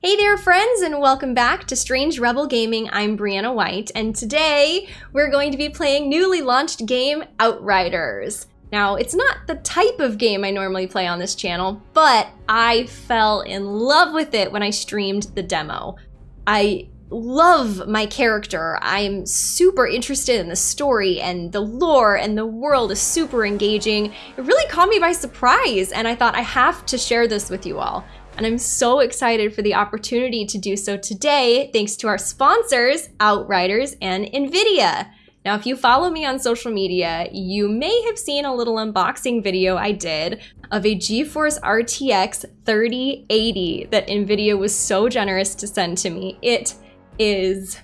Hey there, friends, and welcome back to Strange Rebel Gaming. I'm Brianna White, and today we're going to be playing newly launched game Outriders. Now, it's not the type of game I normally play on this channel, but I fell in love with it when I streamed the demo. I love my character. I'm super interested in the story and the lore and the world is super engaging. It really caught me by surprise and I thought I have to share this with you all and I'm so excited for the opportunity to do so today thanks to our sponsors, Outriders and NVIDIA. Now, if you follow me on social media, you may have seen a little unboxing video I did of a GeForce RTX 3080 that NVIDIA was so generous to send to me. It is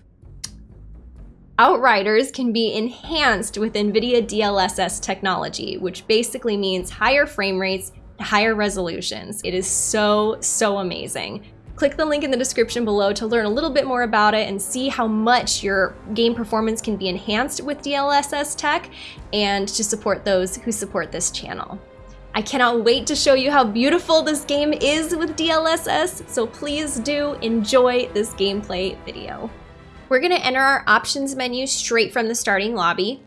Outriders can be enhanced with NVIDIA DLSS technology, which basically means higher frame rates higher resolutions. It is so, so amazing. Click the link in the description below to learn a little bit more about it and see how much your game performance can be enhanced with DLSS tech and to support those who support this channel. I cannot wait to show you how beautiful this game is with DLSS, so please do enjoy this gameplay video. We're gonna enter our options menu straight from the starting lobby.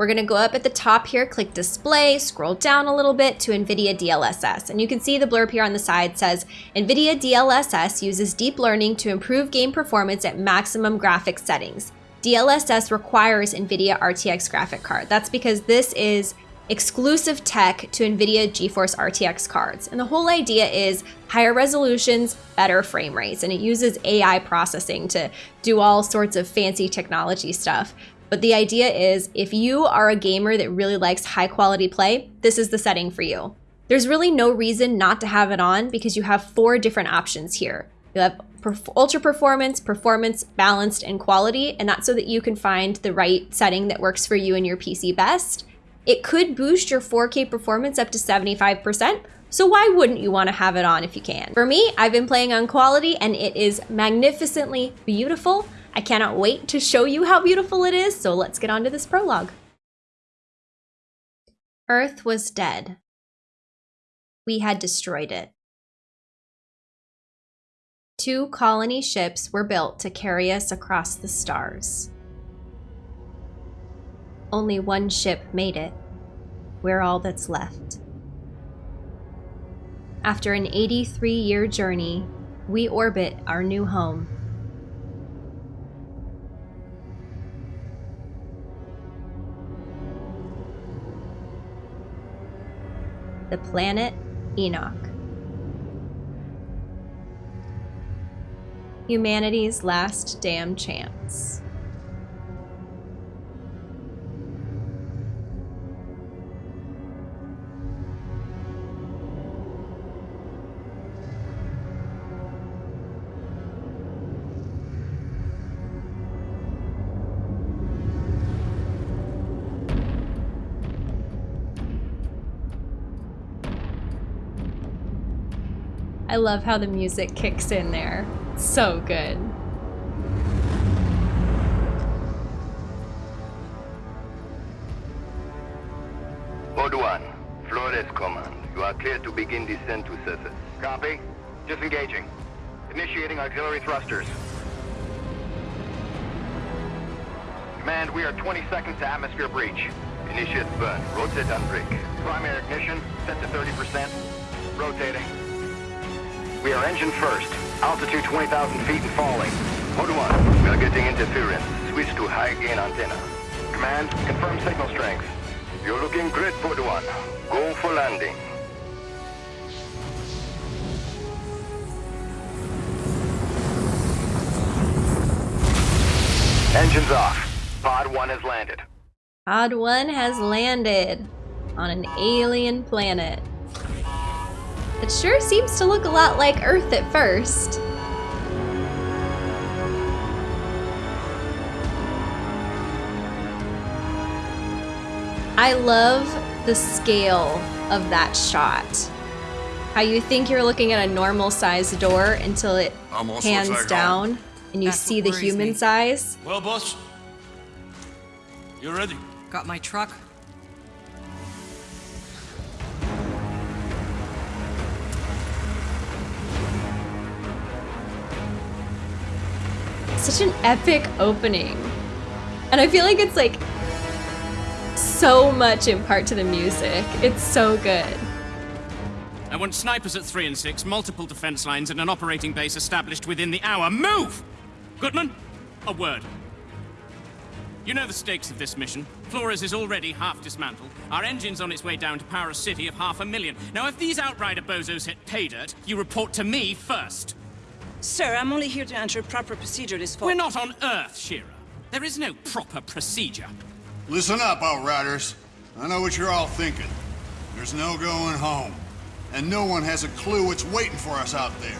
We're gonna go up at the top here, click display, scroll down a little bit to NVIDIA DLSS. And you can see the blurb here on the side says, NVIDIA DLSS uses deep learning to improve game performance at maximum graphics settings. DLSS requires NVIDIA RTX graphic card. That's because this is exclusive tech to NVIDIA GeForce RTX cards. And the whole idea is higher resolutions, better frame rates, and it uses AI processing to do all sorts of fancy technology stuff. But the idea is if you are a gamer that really likes high quality play, this is the setting for you. There's really no reason not to have it on because you have four different options here. You have ultra performance, performance, balanced, and quality, and that's so that you can find the right setting that works for you and your PC best. It could boost your 4K performance up to 75%, so why wouldn't you want to have it on if you can? For me, I've been playing on quality and it is magnificently beautiful. I cannot wait to show you how beautiful it is, so let's get on to this prologue. Earth was dead. We had destroyed it. Two colony ships were built to carry us across the stars. Only one ship made it. We're all that's left. After an 83 year journey, we orbit our new home the planet Enoch. Humanity's last damn chance. I love how the music kicks in there. so good. Pod 1, Flores Command. You are clear to begin descent to surface. Copy. Disengaging. Initiating auxiliary thrusters. Command, we are 20 seconds to atmosphere breach. Initiate burn. Rotate and brake. Primary ignition, set to 30%. Rotating. We are engine first. Altitude 20,000 feet and falling. Pod 1, we are getting interference. Switch to high gain antenna. Command, confirm signal strength. You're looking great, Pod 1. Go for landing. Engines off. Pod 1 has landed. Pod 1 has landed on an alien planet. It sure seems to look a lot like Earth at first. I love the scale of that shot. How you think you're looking at a normal sized door until it pans like down home. and you That's see the human me. size. Well, boss, you ready? Got my truck, Such an epic opening. And I feel like it's like so much in part to the music. It's so good. I want snipers at 3 and 6, multiple defense lines, and an operating base established within the hour. Move! Goodman, a word. You know the stakes of this mission. Flores is already half dismantled. Our engine's on its way down to power a city of half a million. Now, if these Outrider bozos hit pay dirt, you report to me first. Sir, I'm only here to ensure proper procedure this followed. We're not on Earth, Shira. There is no proper procedure. Listen up, Outriders. I know what you're all thinking. There's no going home. And no one has a clue what's waiting for us out there.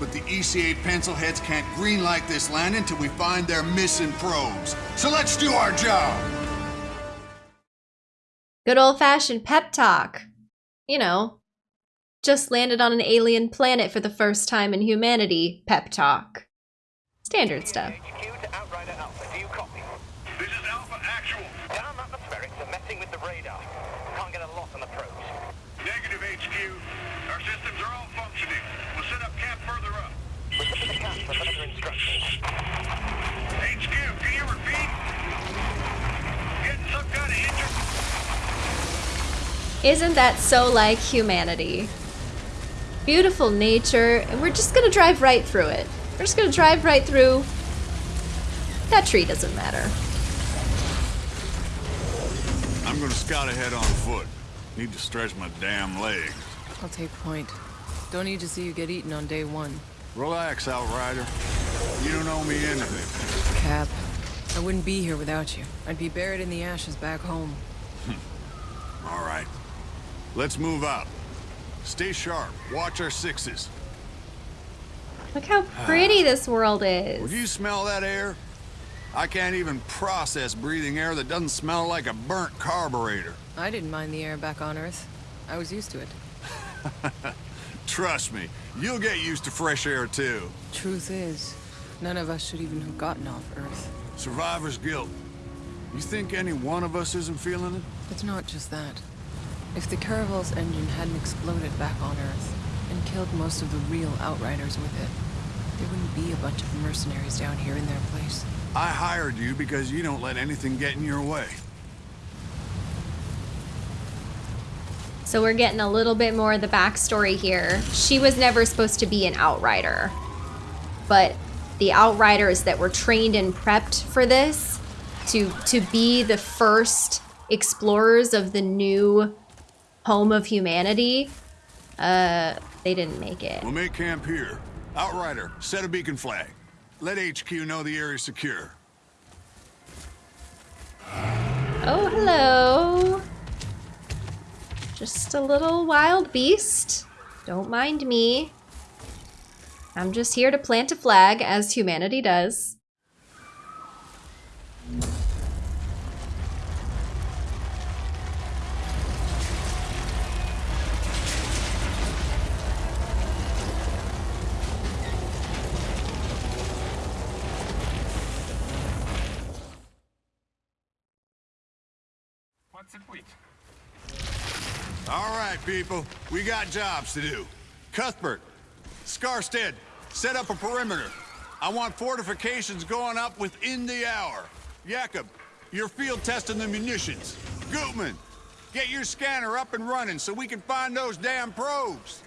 But the ECA pencilheads can't greenlight this land until we find their missing probes. So let's do our job! Good old fashioned pep talk. You know, just landed on an alien planet for the first time in humanity, pep talk. Standard stuff. HQ to Outrider Alpha. Do you copy? This is Alpha Actual. Down atmospherics are messing with the radar. Can't get a lock on the probes. Negative HQ. Our systems are all functioning. We'll set up camp further up. We're to the camp for further instructions. HQ, can you repeat? Getting some kind of injury? Isn't that so like humanity? Beautiful nature, and we're just gonna drive right through it. We're just gonna drive right through. That tree doesn't matter. I'm gonna scout ahead on foot. Need to stretch my damn legs. I'll take point. Don't need to see you get eaten on day one. Relax, Outrider. You don't owe me anything. Cap, I wouldn't be here without you. I'd be buried in the ashes back home. All right. Let's move out. Stay sharp. Watch our sixes. Look how pretty ah. this world is. Would you smell that air? I can't even process breathing air that doesn't smell like a burnt carburetor. I didn't mind the air back on Earth. I was used to it. Trust me, you'll get used to fresh air too. Truth is, none of us should even have gotten off Earth. Survivor's guilt. You think any one of us isn't feeling it? It's not just that. If the Caravel's engine hadn't exploded back on Earth and killed most of the real Outriders with it, there wouldn't be a bunch of mercenaries down here in their place. I hired you because you don't let anything get in your way. So we're getting a little bit more of the backstory here. She was never supposed to be an outrider. But the outriders that were trained and prepped for this to to be the first explorers of the new home of humanity, uh, they didn't make it. We'll make camp here. Outrider, set a beacon flag. Let HQ know the area's secure. Oh, hello. Just a little wild beast. Don't mind me. I'm just here to plant a flag, as humanity does. All right, people. We got jobs to do. Cuthbert, Scarstead, set up a perimeter. I want fortifications going up within the hour. Jakob, you're field testing the munitions. Gutman, get your scanner up and running so we can find those damn probes.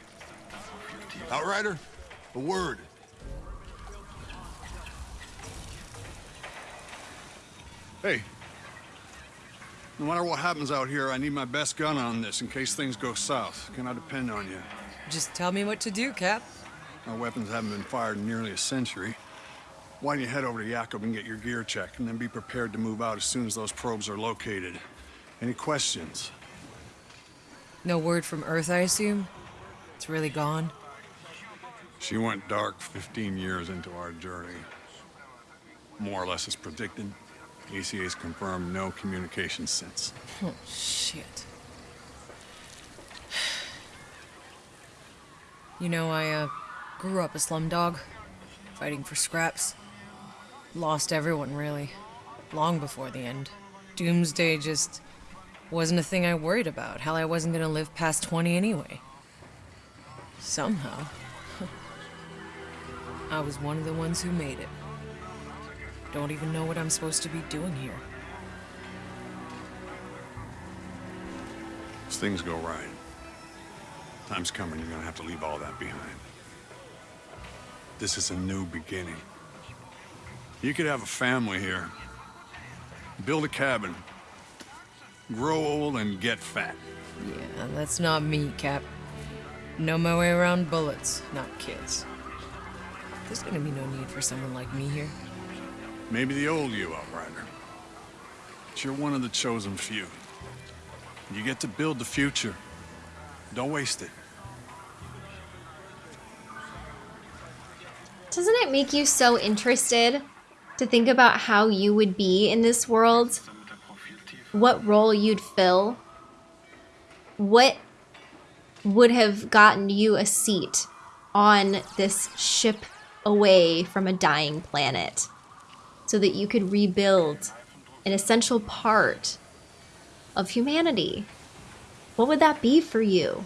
Outrider, a word. Hey, no matter what happens out here, I need my best gun on this in case things go south. Can I depend on you? Just tell me what to do, Cap. Our weapons haven't been fired in nearly a century. Why don't you head over to Jakob and get your gear checked, and then be prepared to move out as soon as those probes are located. Any questions? No word from Earth, I assume? It's really gone? She went dark 15 years into our journey. More or less as predicted. ECA's confirmed no communication since. Oh, shit. You know, I, uh, grew up a slum dog, fighting for scraps. Lost everyone, really. Long before the end. Doomsday just wasn't a thing I worried about. Hell, I wasn't gonna live past 20 anyway. Somehow. I was one of the ones who made it. Don't even know what I'm supposed to be doing here. As things go right, time's coming you're gonna have to leave all that behind. This is a new beginning. You could have a family here, build a cabin, grow old and get fat. Yeah, that's not me, Cap. Know my way around bullets, not kids. There's gonna be no need for someone like me here. Maybe the old you, Outrider. But you're one of the chosen few. You get to build the future. Don't waste it. Doesn't it make you so interested to think about how you would be in this world? What role you'd fill? What would have gotten you a seat on this ship away from a dying planet so that you could rebuild an essential part of humanity? What would that be for you?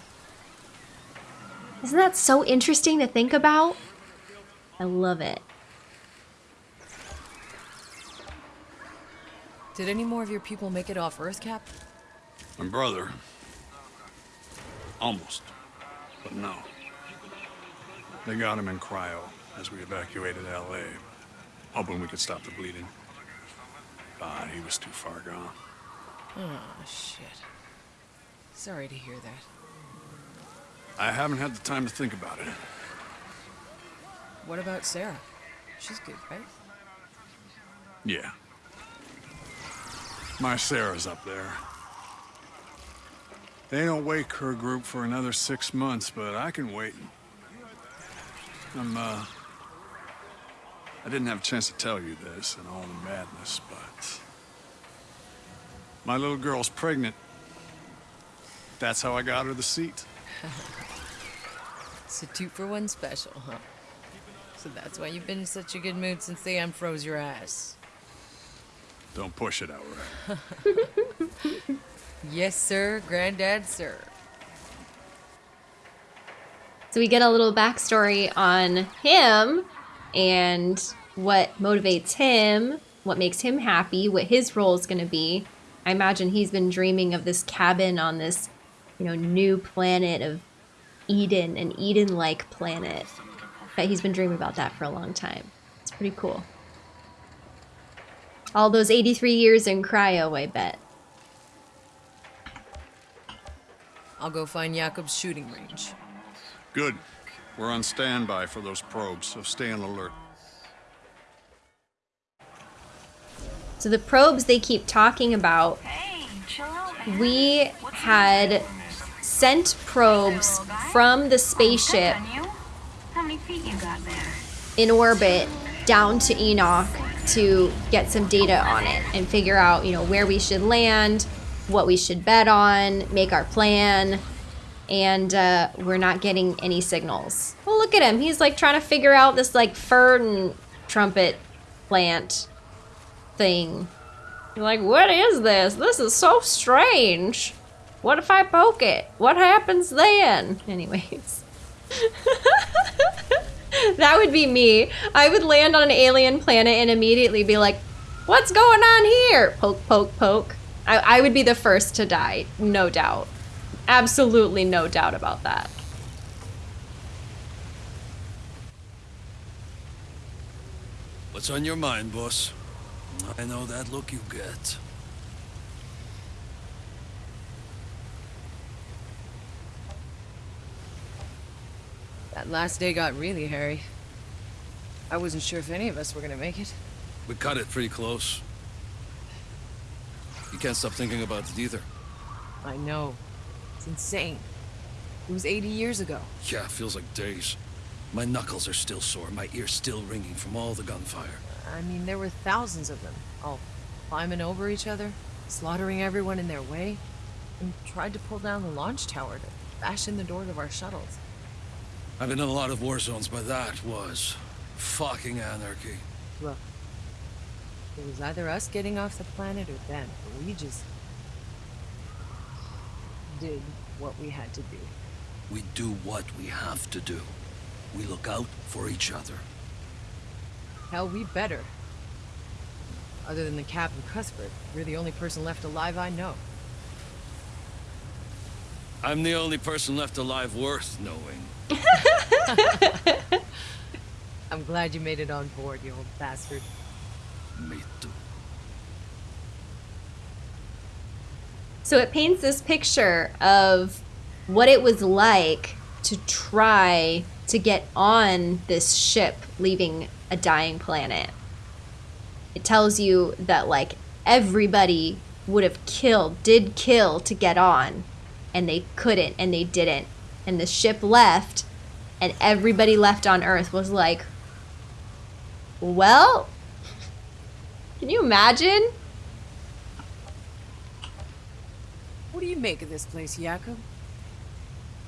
Isn't that so interesting to think about? I love it. Did any more of your people make it off Earth, Cap? My brother. Almost. But no. They got him in cryo as we evacuated L.A., hoping we could stop the bleeding. But he was too far gone. Oh, shit. Sorry to hear that. I haven't had the time to think about it. What about Sarah? She's good, right? Yeah. My Sarah's up there. They don't wake her group for another six months, but I can wait. I'm, uh... I didn't have a chance to tell you this and all the madness, but... My little girl's pregnant. That's how I got her the seat. It's a two for one special, huh? So that's why you've been in such a good mood since they unfroze your ass. Don't push it, Outrider. Yes, sir, Granddad, sir. So we get a little backstory on him and what motivates him, what makes him happy, what his role is going to be. I imagine he's been dreaming of this cabin on this, you know, new planet of Eden, an Eden-like planet. But he's been dreaming about that for a long time. It's pretty cool. All those 83 years in cryo, I bet. I'll go find Jakob's shooting range. Good. We're on standby for those probes, so stay on alert. So the probes they keep talking about, we had sent probes from the oh, spaceship How many feet you got there? in orbit down to Enoch to get some data on it and figure out, you know, where we should land, what we should bet on, make our plan. And uh, we're not getting any signals. Well, look at him. He's like trying to figure out this like fern trumpet plant thing. You're like, what is this? This is so strange. What if I poke it? What happens then? Anyways. that would be me. I would land on an alien planet and immediately be like, what's going on here? Poke, poke, poke. I, I would be the first to die, no doubt. Absolutely no doubt about that. What's on your mind, boss? I know that look you get. That last day got really hairy. I wasn't sure if any of us were gonna make it. We cut it pretty close. You can't stop thinking about it either. I know. It's insane. It was 80 years ago. Yeah, feels like days. My knuckles are still sore, my ears still ringing from all the gunfire. I mean, there were thousands of them, all climbing over each other, slaughtering everyone in their way, and tried to pull down the launch tower to bash in the doors of our shuttles. I've been in a lot of war zones, but that was fucking anarchy. Look, it was either us getting off the planet or them, but we just did what we had to do. We do what we have to do. We look out for each other. Hell, we better. Other than the Captain Cuthbert, you're the only person left alive I know. I'm the only person left alive worth knowing. I'm glad you made it on board, you old bastard. Me too. So it paints this picture of what it was like to try to get on this ship leaving a dying planet. It tells you that like everybody would have killed, did kill to get on, and they couldn't and they didn't. And the ship left, and everybody left on Earth was like, well, can you imagine? What do you make of this place, Jakob?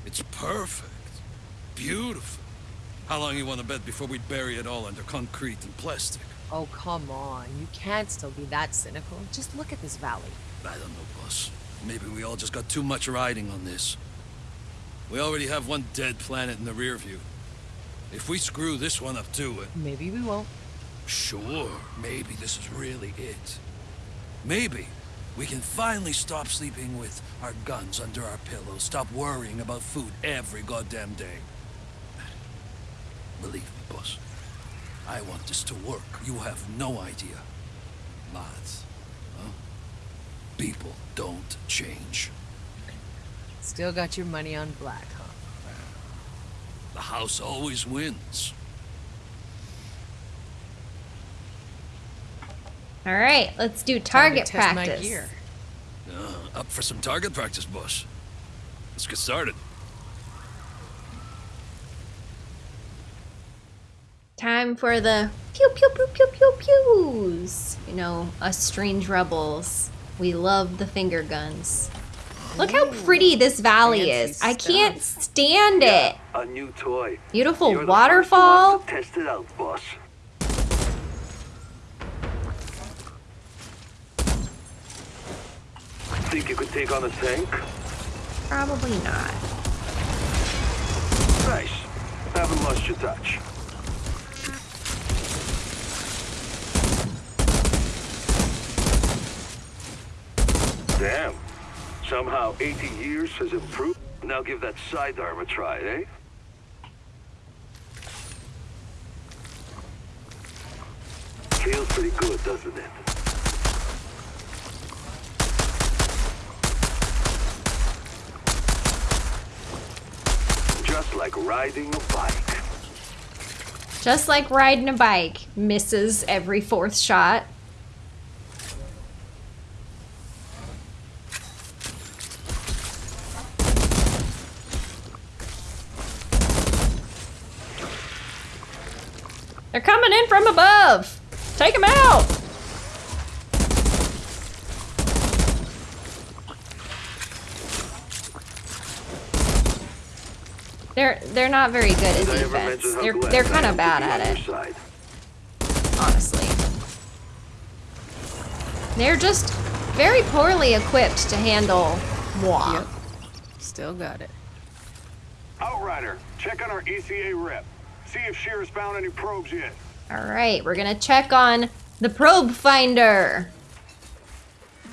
It's perfect. Beautiful. How long you want to bet before we bury it all under concrete and plastic? Oh, come on. You can't still be that cynical. Just look at this valley. I don't know, boss. Maybe we all just got too much riding on this. We already have one dead planet in the rear view. If we screw this one up too, uh, Maybe we won't. sure, maybe this is really it. Maybe we can finally stop sleeping with our guns under our pillows, stop worrying about food every goddamn day. Believe me, boss. I want this to work. You have no idea. Lads, huh? People don't change. Still got your money on black, huh? The house always wins. All right, let's do Time to target test my practice. gear. Uh, up for some target practice, boss. Let's get started. Time for the pew pew pew pew pew pews. You know, us strange rebels. We love the finger guns. Look how pretty this valley fancy is. I can't stuff. stand it. A new toy. Beautiful You're the waterfall. first ones to test it out, boss. Think you could take on a tank? Probably not. Nice. Haven't lost your touch. Damn. Somehow 80 years has improved. Now give that sidearm a try, eh? Feels pretty good, doesn't it? Just like riding a bike. Just like riding a bike, misses every fourth shot. They're coming in from above. Take them out. They're they're not very good at Did I ever defense. They're they're kind of bad at it, honestly. They're just very poorly equipped to handle moi. Yep. Still got it. Outrider, check on our ECA rep. See if Shira's found any probes yet. All right, we're gonna check on the probe finder.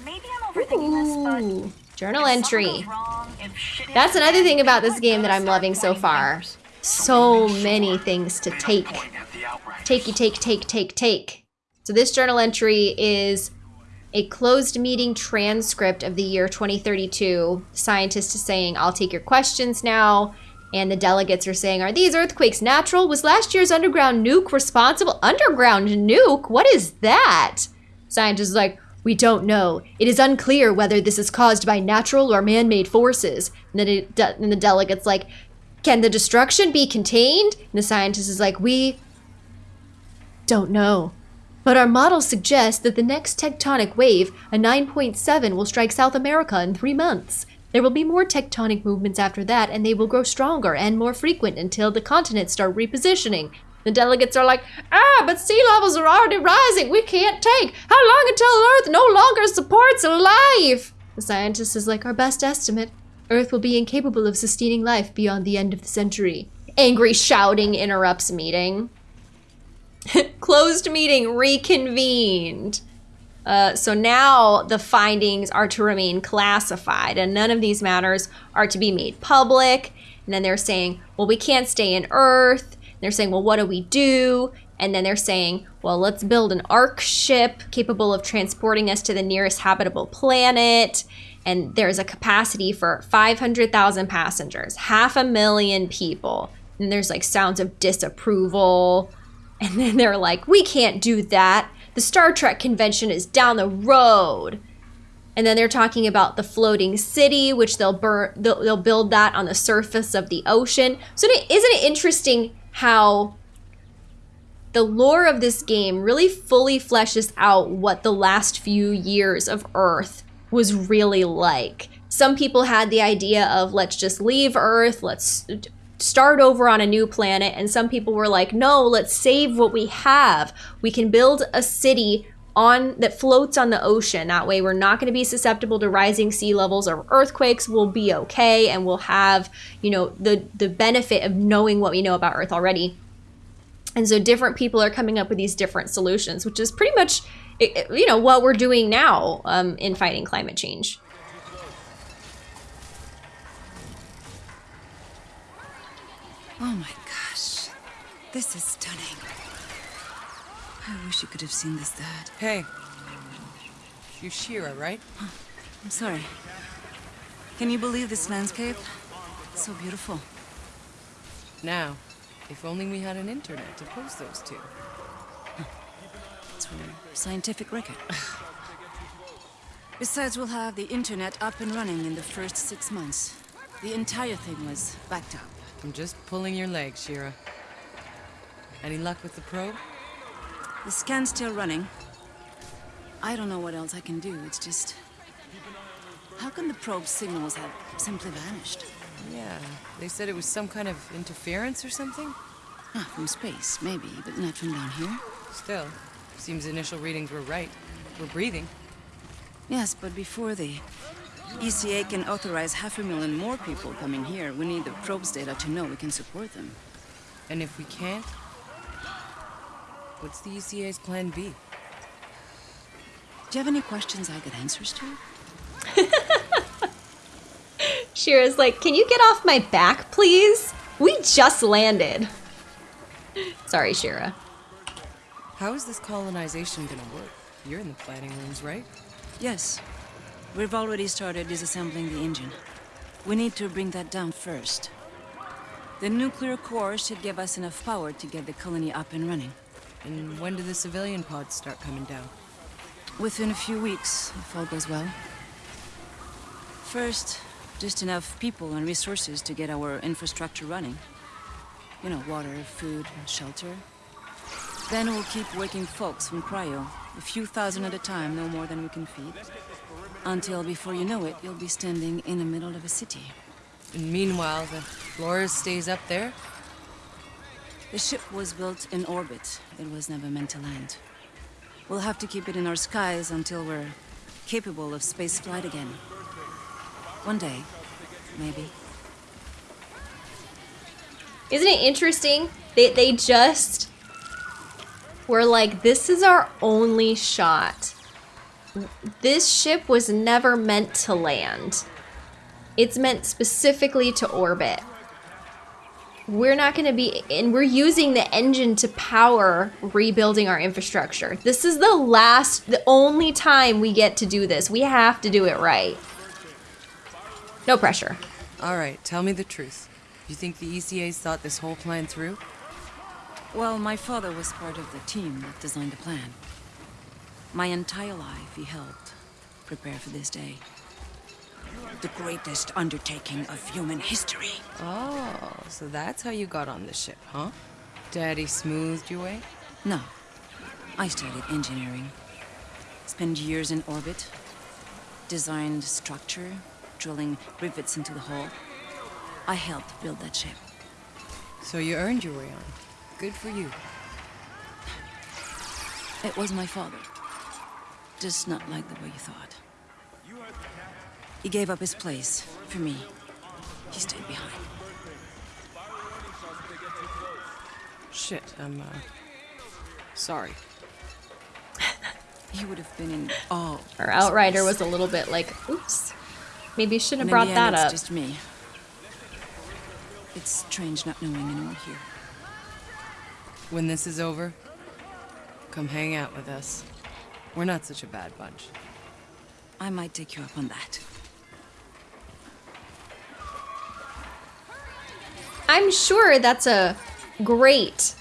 Maybe I'm overthinking this, but Ooh, journal entry. wrong, if shit hits That's another thing about this game that I'm loving so far. So many things to take. Takey, take, take, take, take. So this journal entry is a closed meeting transcript of the year 2032. Scientists is saying, I'll take your questions now. And the delegates are saying, Are these earthquakes natural? Was last year's underground nuke responsible? Underground nuke? What is that? Scientists is like, We don't know. It is unclear whether this is caused by natural or man made forces. And then it, and the delegate's like, Can the destruction be contained? And the scientist is like, We don't know. But our models suggest that the next tectonic wave, a 9.7, will strike South America in three months. There will be more tectonic movements after that, and they will grow stronger and more frequent until the continents start repositioning. The delegates are like, ah, but sea levels are already rising. We can't take. How long until Earth no longer supports life? The scientist is like, our best estimate. Earth will be incapable of sustaining life beyond the end of the century. Angry shouting interrupts meeting. Closed meeting reconvened. Uh, so now the findings are to remain classified, and none of these matters are to be made public. And then they're saying, well, we can't stay in Earth. They're saying, well, what do we do? And then they're saying, well, let's build an ark ship capable of transporting us to the nearest habitable planet. And there's a capacity for 500,000 passengers, half a million people. And there's like sounds of disapproval. And then they're like, we can't do that. The Star Trek convention is down the road. And then they're talking about the floating city, which they'll burn, they'll, they'll build that on the surface of the ocean. So isn't it interesting how the lore of this game really fully fleshes out what the last few years of Earth was really like. Some people had the idea of let's just leave Earth, let's start over on a new planet, and some people were like, no, let's save what we have. We can build a city on that floats on the ocean. That way we're not going to be susceptible to rising sea levels or earthquakes. We'll be okay and we'll have, you know, the the benefit of knowing what we know about Earth already. And so different people are coming up with these different solutions, which is pretty much, you know, what we're doing now um, in fighting climate change. Oh my gosh. This is stunning. I wish you could have seen this, Dad. Hey. You're Shira, right? I'm sorry. Can you believe this landscape? It's so beautiful. Now, if only we had an internet to post those to. It's for scientific record. Besides, we'll have the internet up and running in the first six months. The entire thing was backed up. I'm just pulling your leg, Shira. Any luck with the probe? The scan's still running. I don't know what else I can do. It's just... How can the probe signals have simply vanished? Yeah, they said it was some kind of interference or something? Ah, from space, maybe, but not from down here. Still, seems initial readings were right. We're breathing. Yes, but before the ECA can authorize half a million more people coming here, we need the probe's data to know we can support them. And if we can't, what's the ECA's plan B? Do you have any questions I get answers to? Shira's like, can you get off my back, please? We just landed. Sorry, Shira. How is this colonization gonna work? You're in the planning rooms, right? Yes. We've already started disassembling the engine. We need to bring that down first. The nuclear core should give us enough power to get the colony up and running. And when do the civilian pods start coming down? Within a few weeks, if all goes well. First, just enough people and resources to get our infrastructure running. You know, water, food, shelter. Then we'll keep waking folks from cryo, a few thousand at a time, no more than we can feed. Until, before you know it, you'll be standing in the middle of a city. And meanwhile, the Flores stays up there? The ship was built in orbit. It was never meant to land. We'll have to keep it in our skies until we're capable of space flight again. One day, maybe. Isn't it interesting? that they just were like, this is our only shot. This ship was never meant to land. It's meant specifically to orbit. We're not going to be, and we're using the engine to power rebuilding our infrastructure. This is the last, the only time we get to do this. We have to do it right. No pressure. All right, tell me the truth. You think the ECA's thought this whole plan through? Well, my father was part of the team that designed the plan. My entire life, he helped prepare for this day. The greatest undertaking of human history. Oh, so that's how you got on the ship, huh? Daddy smoothed your way? No. I studied engineering. Spent years in orbit. Designed structure, drilling rivets into the hull. I helped build that ship. So you earned your way on. Good for you. It was my father. Just not like the way you thought. He gave up his place for me. He stayed behind. Shit, I'm, uh... Sorry. He would have been in awe. Our outrider was a little bit like, oops. Maybe you shouldn't have brought the end, that it's up. just me. It's strange not knowing anyone here. When this is over, come hang out with us. We're not such a bad bunch. I might take you up on that. I'm sure that's a great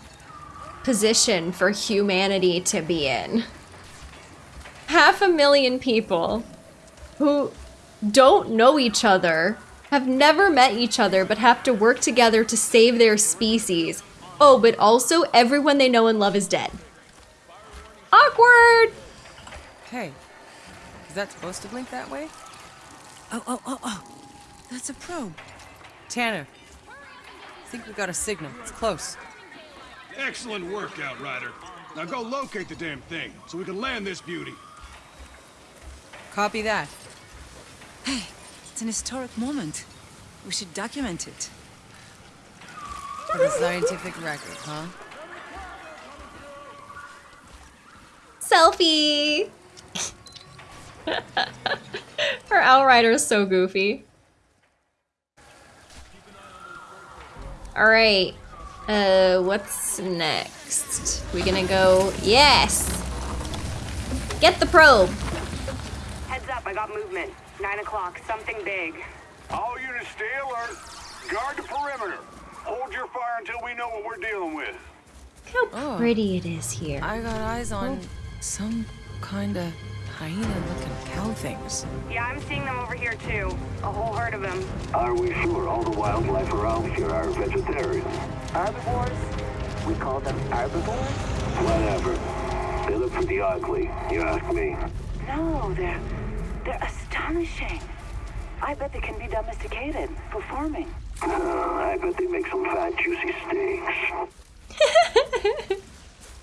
position for humanity to be in. Half a million people who don't know each other, have never met each other, but have to work together to save their species. Oh, but also everyone they know and love is dead. Awkward! Hey, is that supposed to blink that way? Oh, oh, oh, oh. That's a probe. Tanner, I think we got a signal. It's close. Excellent work, Outrider. Now go locate the damn thing so we can land this beauty. Copy that. Hey, it's an historic moment. We should document it. For the scientific record, huh? Selfie! Her outrider is so goofy. Alright. Uh, what's next? We gonna go... Yes! Get the probe! Heads up, I got movement. Nine o'clock, something big. All units stay alert. Guard the perimeter. Hold your fire until we know what we're dealing with. Look how Oh. pretty it is here. I got eyes on some kind of hyena-looking cow things. Yeah, I'm seeing them over here too. A whole herd of them. Are we sure all the wildlife around here are vegetarian? Herbivores? We call them herbivores? Whatever. They look pretty ugly, you ask me. No, they're they're astonishing. I bet they can be domesticated for farming. Uh, I bet they make some fat, juicy steaks.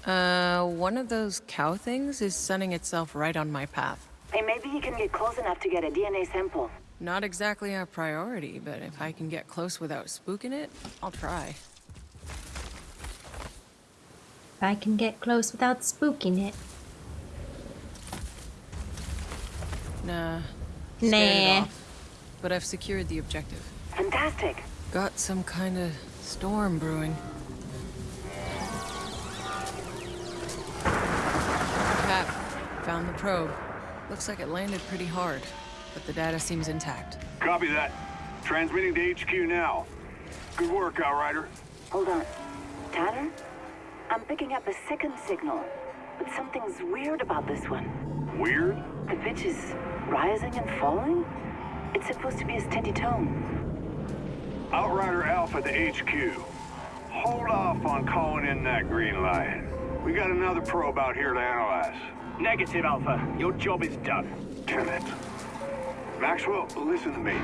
Uh, one of those cow things is sunning itself right on my path. Hey, maybe you can get close enough to get a DNA sample. Not exactly our priority, but if I can get close without spooking it, I'll try. If I can get close without spooking it. Nah. scared it Nah. But I've secured the objective. Fantastic. Got some kind of storm brewing. Cap, found the probe. Looks like it landed pretty hard, but the data seems intact. Copy that. Transmitting to HQ now. Good work, Outrider. Hold on. Tanner? I'm picking up a second signal, but something's weird about this one. Weird? The pitch is rising and falling? It's supposed to be a steady tone. Outrider Alpha to HQ. Hold off on calling in that green light. We got another probe out here to analyze. Negative, Alpha. Your job is done. Damn it. Maxwell, listen to me.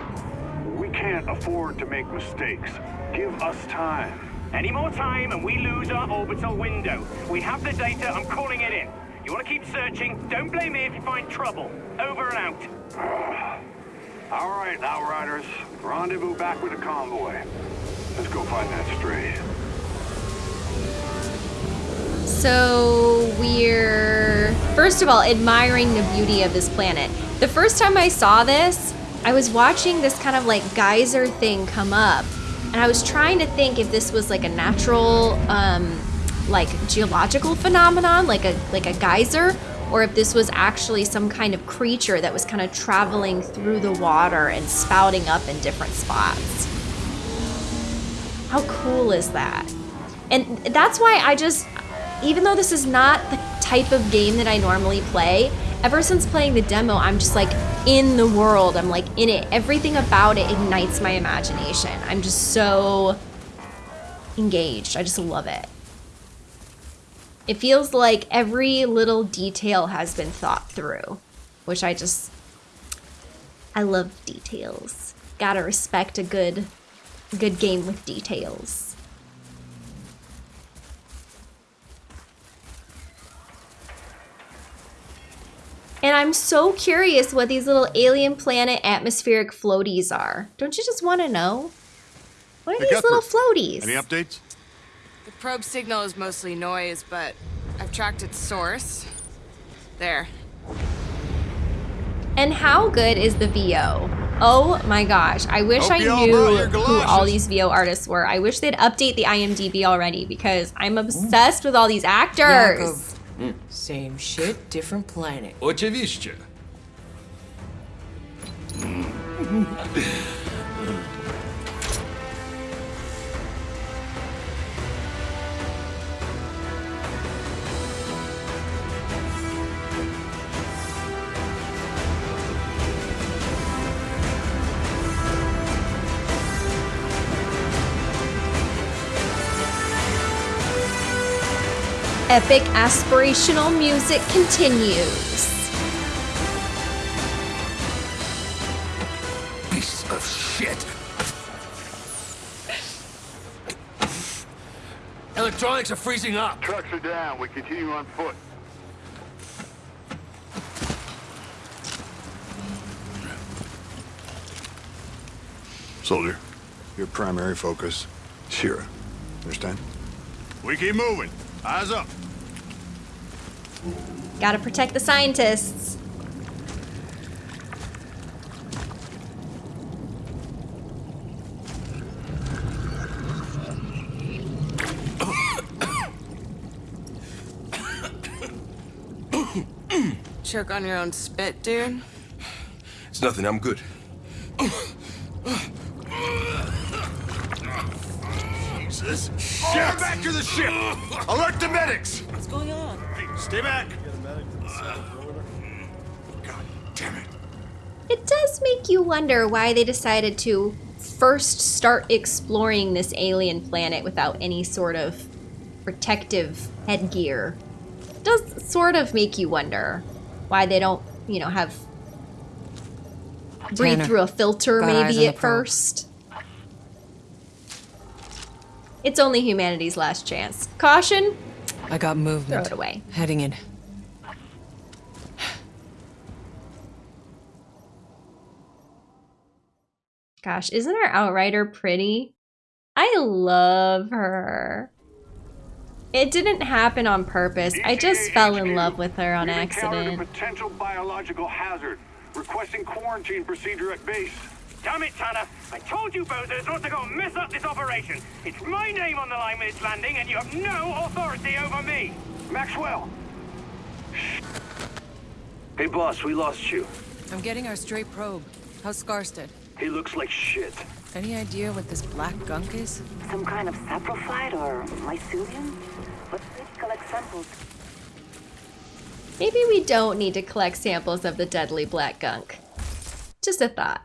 We can't afford to make mistakes. Give us time. Any more time and we lose our orbital window. We have the data, I'm calling it in. You want to keep searching? Don't blame me if you find trouble. Over and out. All right, Outriders. Rendezvous back with the convoy. Let's go find that stray. So we're first of all admiring the beauty of this planet. The first time I saw this, I was watching this kind of like geyser thing come up, and I was trying to think if this was like a natural, um, like geological phenomenon, like a like a geyser, or if this was actually some kind of creature that was kind of traveling through the water and spouting up in different spots. How cool is that? And that's why I just, even though this is not the type of game that I normally play, ever since playing the demo, I'm just like in the world. I'm like in it. Everything about it ignites my imagination. I'm just so engaged. I just love it. It feels like every little detail has been thought through, which I just, I love details. Gotta respect a good, good game with details. And I'm so curious what these little alien planet atmospheric floaties are. Don't you just want to know? What are Hey, these little floaties? Any updates? The probe signal is mostly noise, but I've tracked its source. There. And how good is the VO? Oh my gosh, I wish Hope I you all knew who all these VO artists were. I wish they'd update the IMDb already because I'm obsessed with all these actors. Yakov. Same shit, different planet. Oczywiście. Epic aspirational music continues. Piece of shit. Electronics are freezing up. Trucks are down. We continue on foot. Soldier, your primary focus, Shira. Understand? We keep moving. Eyes up. Gotta protect the scientists. Choke on your own spit, dude. It's nothing, I'm good. Jesus. Get back to the ship! Alert the medics! What's going on? Stay back! God damn it. It does make you wonder why they decided to first start exploring this alien planet without any sort of protective headgear. It does sort of make you wonder why they don't, you know, have breathe Tanner, through a filter got maybe at probe. first. It's only humanity's last chance. Caution, I got movement. throw it away. Heading in. Gosh, isn't our Outrider pretty? I love her. It didn't happen on purpose. I just fell in love with her on We've a accident. potential biological hazard. Requesting quarantine procedure at base. Damn it, Tanner! I told you bozos not to go and mess up this operation. It's my name on the line with its landing, and you have no authority over me. Maxwell! Hey, boss, we lost you. I'm getting our stray probe. How's Scarsted? He looks like shit. Any idea what this black gunk is? Some kind of saprophyte or mycelium? Let's collect samples. Maybe we don't need to collect samples of the deadly black gunk. Just a thought.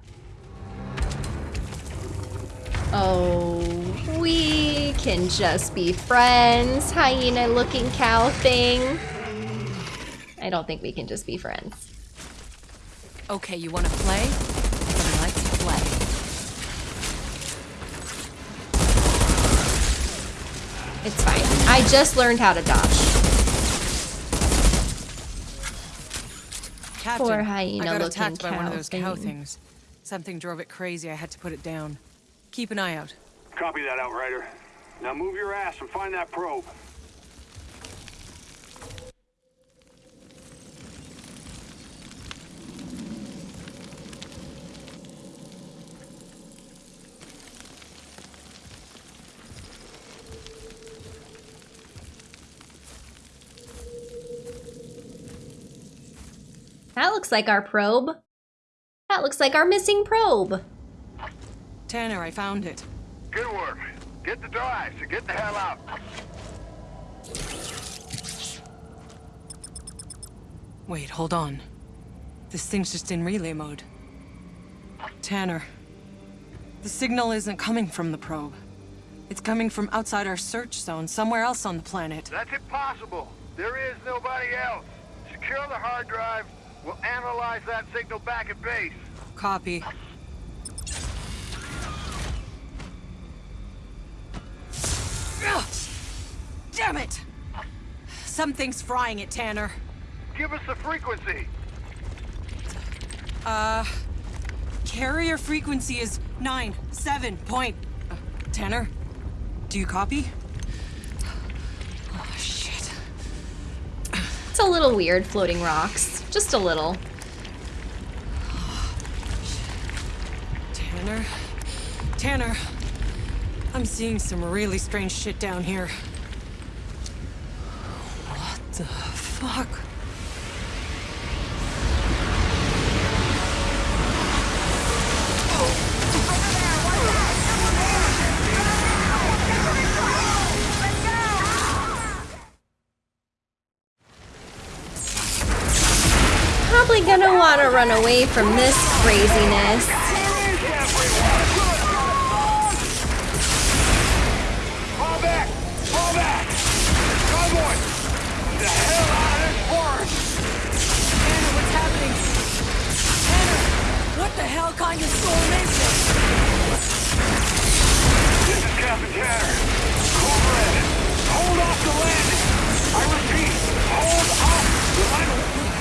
Oh, we can just be friends, hyena looking cow thing. I don't think we can just be friends. Okay, you wanna play? Then let's play. It's fine. I just learned how to dodge. Captain, Poor I hyena got looking attacked by one of those cow things. Something drove it crazy. I had to put it down. Keep an eye out. Copy that, Outrider. Now move your ass and find that probe. That looks like our probe. That looks like our missing probe. Tanner, I found it. Good work. Get the drive, and get the hell out. Wait, hold on. This thing's just in relay mode. Tanner, the signal isn't coming from the probe. It's coming from outside our search zone, somewhere else on the planet. That's impossible. There is nobody else. Secure the hard drive. We'll analyze that signal back at base. Copy. Damn it! Something's frying it, Tanner. Give us the frequency. Uh, carrier frequency is nine seven point. Uh, Tanner, do you copy? Oh shit! It's a a little weird, floating rocks. Just a little. Tanner? Tanner! I'm seeing some really strange shit down here. What the fuck? Probably gonna wanna run away from this craziness. What the hell kind of storm is this? This is Captain Tanner. Cornbread. Hold off the landing. I repeat, hold off the landing.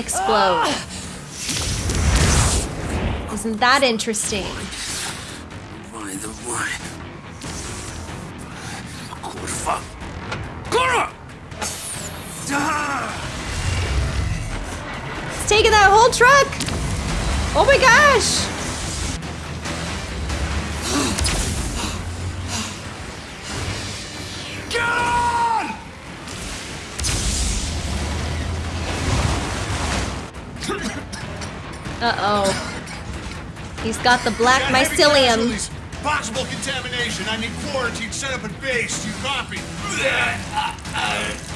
Explode. Isn't that interesting? Got the black Got mycelium. Possible contamination. I need quarantine set up at base. You copy?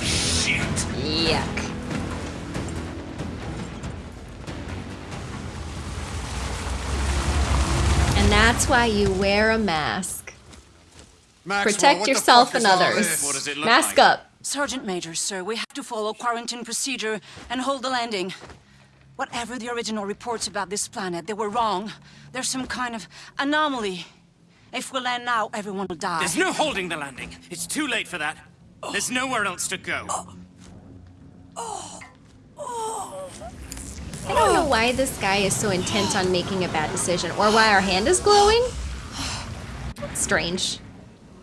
Shit. Yuck. And that's why you wear a mask. Maxwell, Protect yourself and others. this? What does it look Mask like? up. Sergeant Major, sir, we have to follow quarantine procedure and hold the landing. Whatever the original reports about this planet, they were wrong. There's some kind of anomaly. If we land now, everyone will die. There's no holding the landing. It's too late for that. There's nowhere else to go. I don't know why this guy is so intent on making a bad decision or why our hand is glowing. Strange.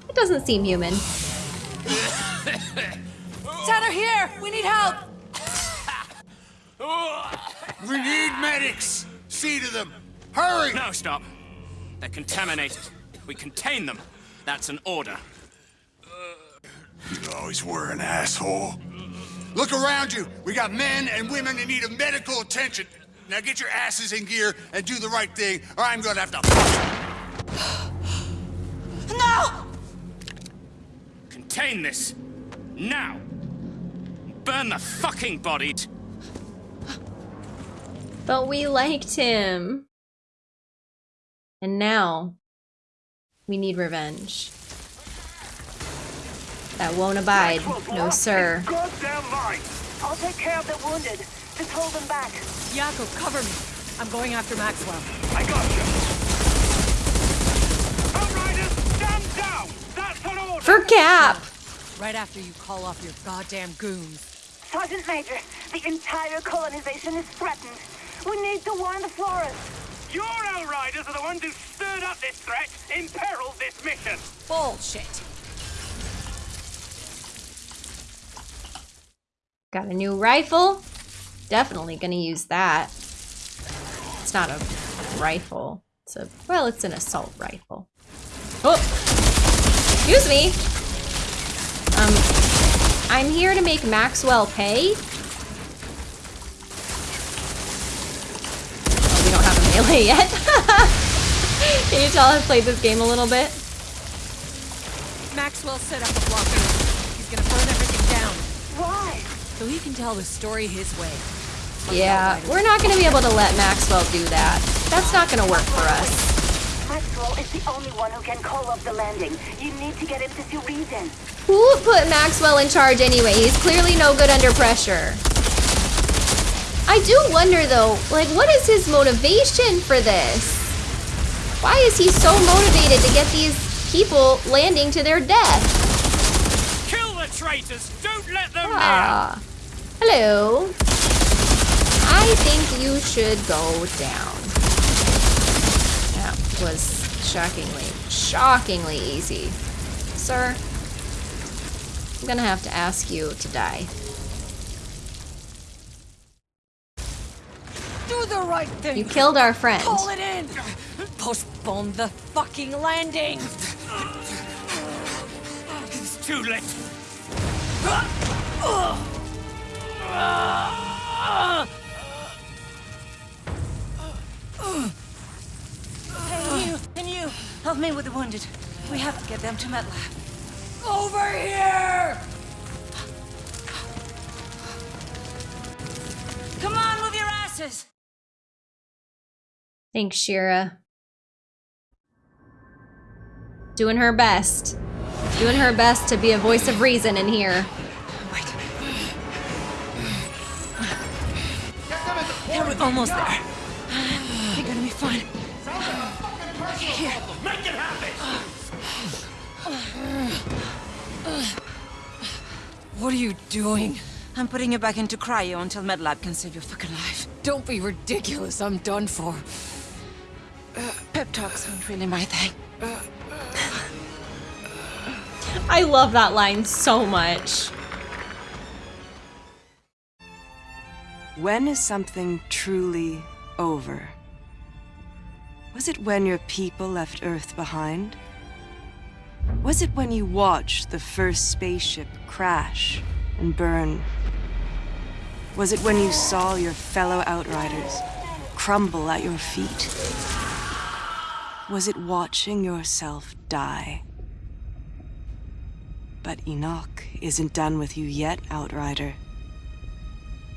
It doesn't seem human. Tanner, here! We need help! We need medics. See to them. Hurry. No, stop. They're contaminated. We contain them. That's an order. You always were an asshole. Look around you. We got men and women in need of medical attention. Now get your asses in gear and do the right thing, or I'm gonna have to. No! Contain this. Now. Burn the fucking bodies. But we liked him. And now, we need revenge. That won't abide. No, sir. I'll take care of the wounded. Just hold them back. Jakub, cover me. I'm going after Maxwell. I got you. Outriders, stand down! That's an order! For Cap! Right after you call off your goddamn goons. Sergeant Major, the entire colonization is threatened. We need to warn the Flores. Your Outriders are the ones who stirred up this threat, imperiled this mission. Bullshit. Got a new rifle. Definitely gonna use that. It's not a rifle. It's a, well, it's an assault rifle. Oh! Excuse me. Um, I'm here to make Maxwell pay. Melee yet. Can you tell I've played this game a little bit? Maxwell set up a blockade. He's gonna burn everything down. Why? So he can tell the story his way. Yeah, we're not gonna be able to let Maxwell do that. That's not gonna work for us. Maxwell is the only one who can call off the landing. You need to get him to see reason. Who put Maxwell in charge anyway? He's clearly no good under pressure. I do wonder though, like what is his motivation for this? Why is he so motivated to get these people landing to their death? Kill the traitors! Don't let them Ah. Hello. I think you should go down. That was shockingly, shockingly easy. Sir, I'm gonna have to ask you to die. Do the right thing. You killed our friend. Call it in. Postpone the fucking landing. It's too late. Hey, you, and you, help me with the wounded. We have to get them to MedLab. Over here! Come on, move your asses! Thanks, Shira. Doing her best. Doing her best to be a voice of reason in here. Here, we're almost there. You're gonna be fine. Here. Make it happen! What are you doing? I'm putting you back into cryo until MedLab can save your fucking life. Don't be ridiculous. I'm done for. Pep talks aren't really my thing. I love that line so much. When is something truly over? Was it when your people left Earth behind? Was it when you watched the first spaceship crash and burn? Was it when you saw your fellow Outriders crumble at your feet? Was it watching yourself die? But Enoch isn't done with you yet, Outrider.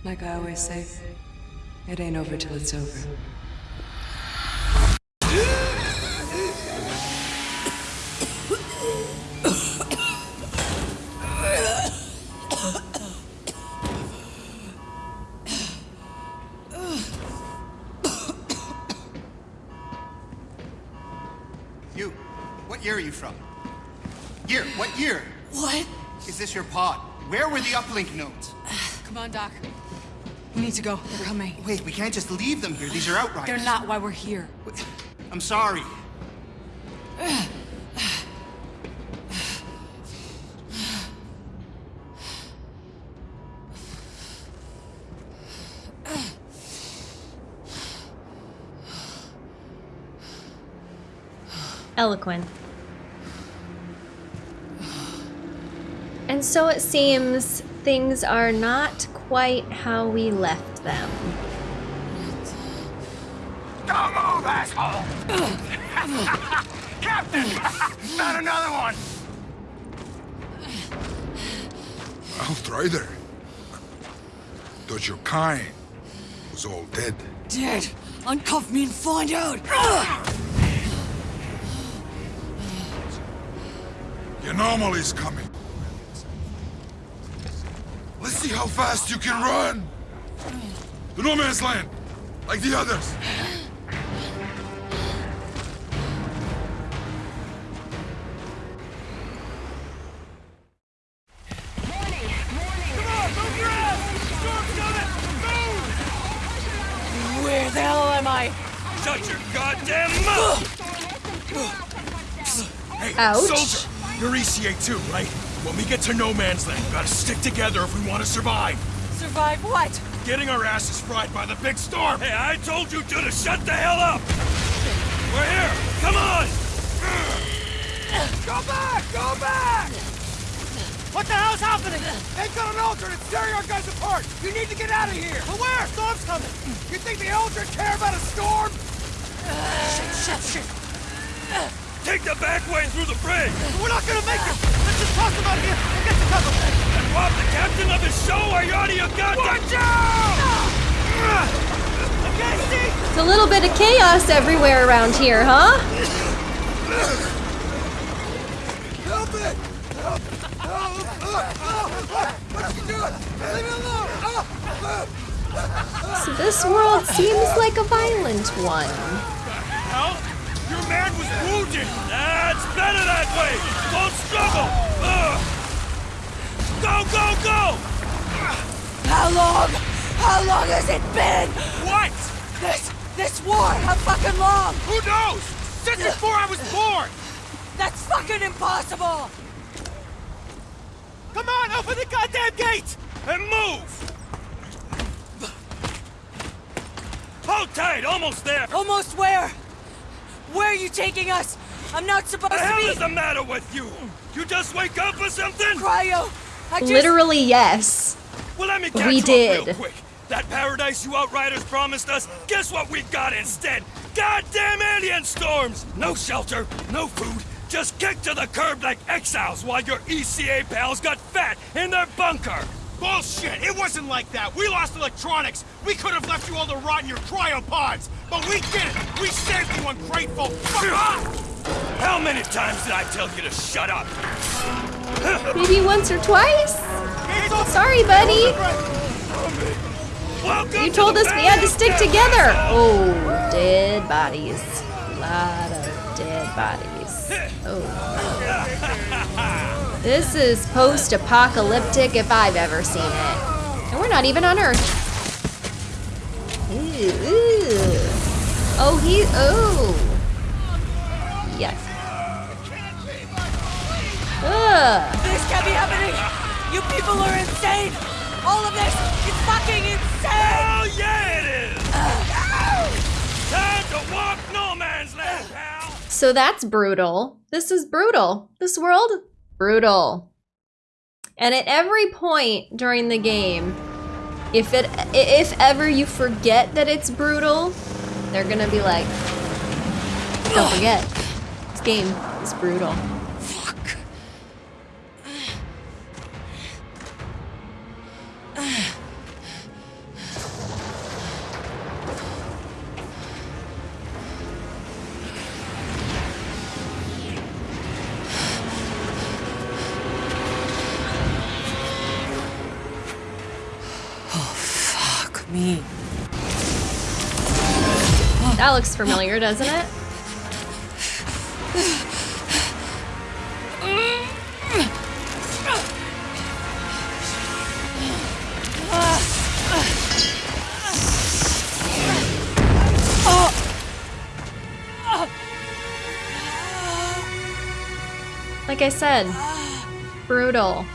Like I always say, it ain't over till it's over. Year, what year? What? Is this your pod? Where were the uplink nodes? Come on, Doc. We need to go. They're coming. Wait, we can't just leave them here. These are outriders. They're not why we're here. I'm sorry. Eloquent. And so it seems things are not quite how we left them. Don't move, asshole! Captain! Found another one! Outrider. Thought your kind was all dead. Dead. Uncuff me and find out. The anomaly's coming. Let's see how fast you can run. The no man's land, like the others. Where the hell am I? Shut your goddamn mouth! Hey, Ouch. Soldier, you're ECA too, right? When we get to no man's land, we gotta stick together if we want to survive. Survive what? Getting our asses fried by the big storm. Hey, I told you two to shut the hell up! We're here! Come on! Go back! Go back! What the hell's happening? They've got an Altered and tearing our guys apart! You need to get out of here! But where? Storm's coming! You think the Altered care about a storm? shit, shit, shit! Take the back way through the bridge! We're not gonna make it! Let's just toss them out of here and get to cover! And rob the captain of his show are you're out of your goddamn... Watch out! Okay, see? It's a little bit of chaos everywhere around here, huh? Help it! Help! Help! What are you doing? Leave me alone! So this world seems like a violent one. Man was wounded! That's better that way! Don't struggle! Ugh. Go, go, go! How long? How long has it been? What? This, this war, how fucking long? Who knows? Since before I was born! That's fucking impossible! Come on, open the goddamn gate! And move! Hold tight, almost there! Almost where? Where are you taking us? I'm not supposed the to hell be- is the matter with you? You just wake up or something? Cryo! I just- Literally, yes. Well, let me catch We up did. real quick. That paradise you outriders promised us, guess what we got instead? Goddamn alien storms! No shelter, no food, just kicked to the curb like exiles while your ECA pals got fat in their bunker! Bullshit! It wasn't like that! We lost electronics! We could have left you all to rot in your cryopods! But we didn't! We saved you, ungrateful! Fuck off! How many times did I tell you to shut up? Maybe once or twice? Sorry, buddy. Welcome You told us we had to stick together. Oh, dead bodies. A lot of dead bodies. Oh. This is post-apocalyptic if I've ever seen it. And we're not even on Earth. Ooh, ooh. Oh, he, oh. Yes. Ugh. This can't be happening! You people are insane! All of this is fucking insane! Hell yeah it is! Time to walk no man's land, pal! So that's brutal. This is brutal. This world, brutal. And at every point during the game, if it if ever you forget that it's brutal, they're gonna be like, don't forget, this game is brutal. That looks familiar, doesn't it? Like I said, brutal.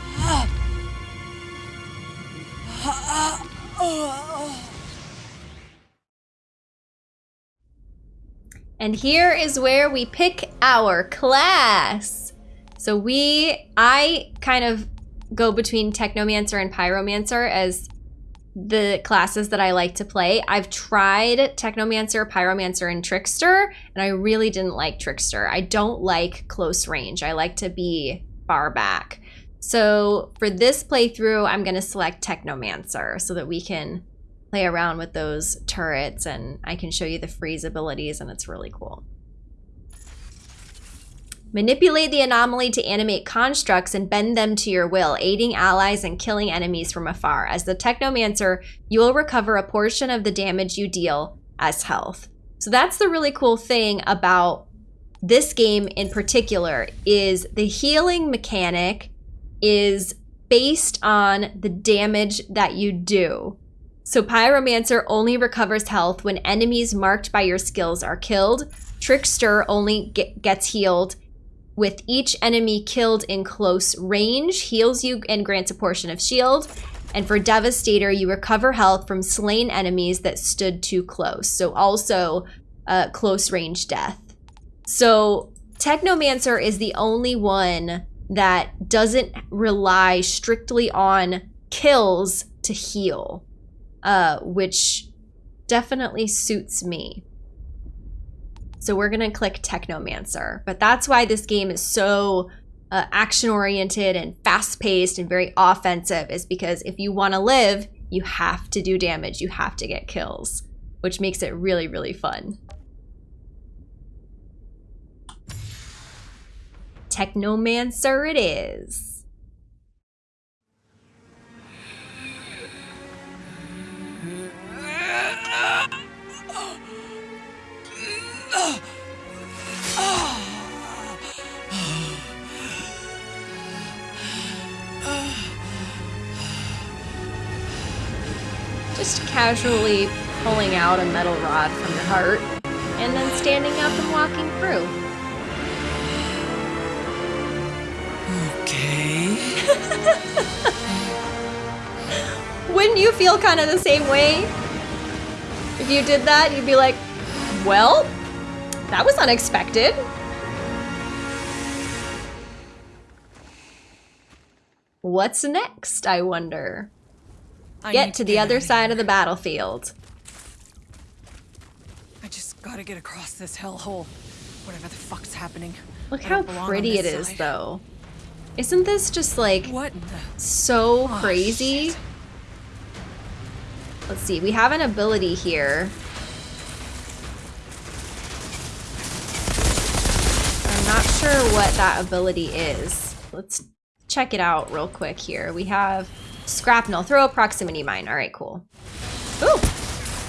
And here is where we pick our class. So we, I kind of go between Technomancer and Pyromancer as the classes that I like to play. I've tried Technomancer, Pyromancer, and Trickster, and I really didn't like Trickster. I don't like close range. I like to be far back. So for this playthrough, I'm going to select Technomancer so that we can play around with those turrets and I can show you the freeze abilities and it's really cool. Manipulate the anomaly to animate constructs and bend them to your will, aiding allies and killing enemies from afar. As the Technomancer, you will recover a portion of the damage you deal as health. So that's the really cool thing about this game in particular is the healing mechanic is based on the damage that you do. So Pyromancer only recovers health when enemies marked by your skills are killed. Trickster only get, gets healed with each enemy killed in close range, heals you and grants a portion of shield. And for Devastator, you recover health from slain enemies that stood too close. So also uh, close range death. So Technomancer is the only one that doesn't rely strictly on kills to heal, uh, which definitely suits me. So we're gonna click Technomancer, but that's why this game is so uh, action oriented and fast paced and very offensive is because if you want to live, you have to do damage, you have to get kills, which makes it really, really fun. Technomancer it is. Just casually pulling out a metal rod from your heart and then standing up and walking through. Okay. Wouldn't you feel kind of the same way? If you did that, you'd be like, well, that was unexpected. What's next, I wonder? I get to the other side of the battlefield. I just gotta get across this hellhole. Whatever the fuck's happening. Look how don't belong on pretty it is, side. though. Isn't this just like so Oh, crazy? Let's see, we have an ability here. I'm not sure what that ability is. Let's check it out real quick here. We have Scrapnel, throw a proximity mine. All right, cool. Ooh,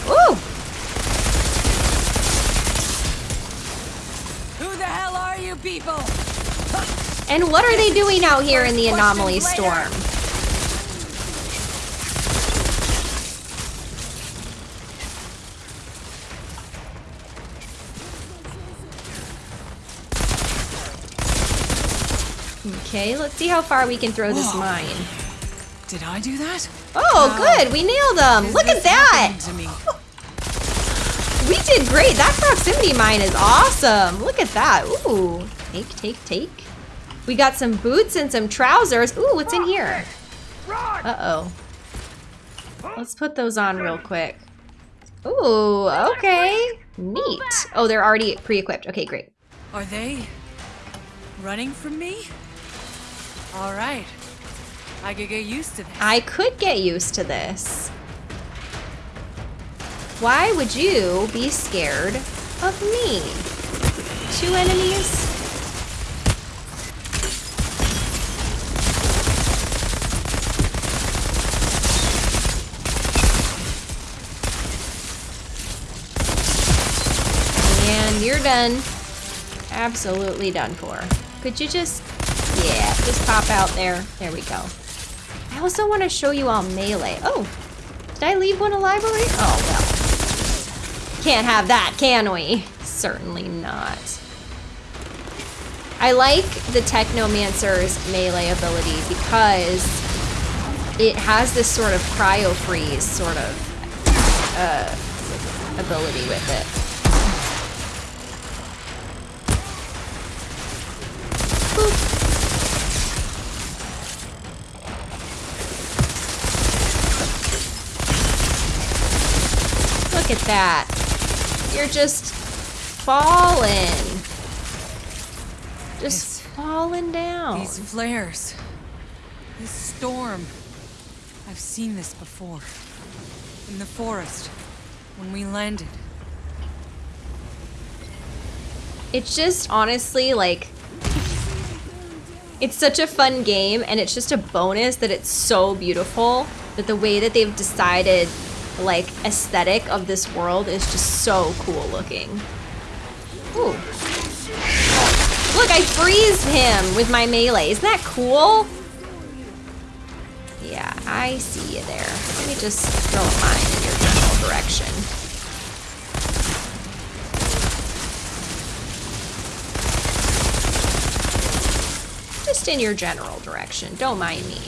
ooh, Who the hell are you people? and what are they doing out here in the anomaly storm? Okay, let's see how far we can throw this mine. Did I do that? Oh, good, we nailed them. is Look at that. We did great. That proximity mine is awesome. Look at that. Ooh, take, take, take. We got some boots and some trousers. Ooh, what's in here? Uh-oh. Let's put those on real quick. Ooh, okay. Neat. Oh, they're already pre-equipped. Okay, great. Are they running from me? All right. I could get used to this. I could get used to this. Why would you be scared of me? Two enemies? And you're done. Absolutely done for. Could you just, yeah, just pop out there. There we go. I also want to show you all melee. Oh, did I leave one alive already? Oh, well. Can't have that, can we? Certainly not. I like the Technomancer's melee ability because it has this sort of cryo freeze sort of uh, ability with it. Look at that. You're just falling. Just falling down. These flares. This storm. I've seen this before. In the forest. When we landed. It's just honestly like it's such a fun game and it's just a bonus that it's so beautiful that the way that they've decided like aesthetic of this world is just so cool looking. Ooh. Look, I freeze him with my melee. Isn't that cool? Yeah, I see you there. Let me just throw a mine in your general direction. Just in your general direction. Don't mind me.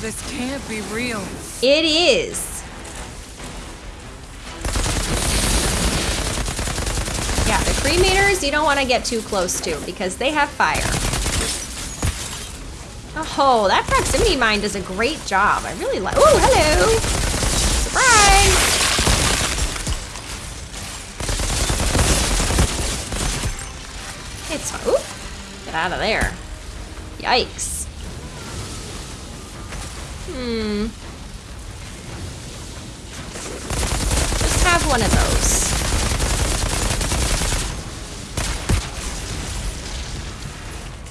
This can't be real. It is. Yeah, the cremators, you don't want to get too close to because they have fire. Oh, that proximity mine does a great job. I really like. Oh, hello! It's. Ooh, get out of there. Yikes. Hmm. Just have one of those.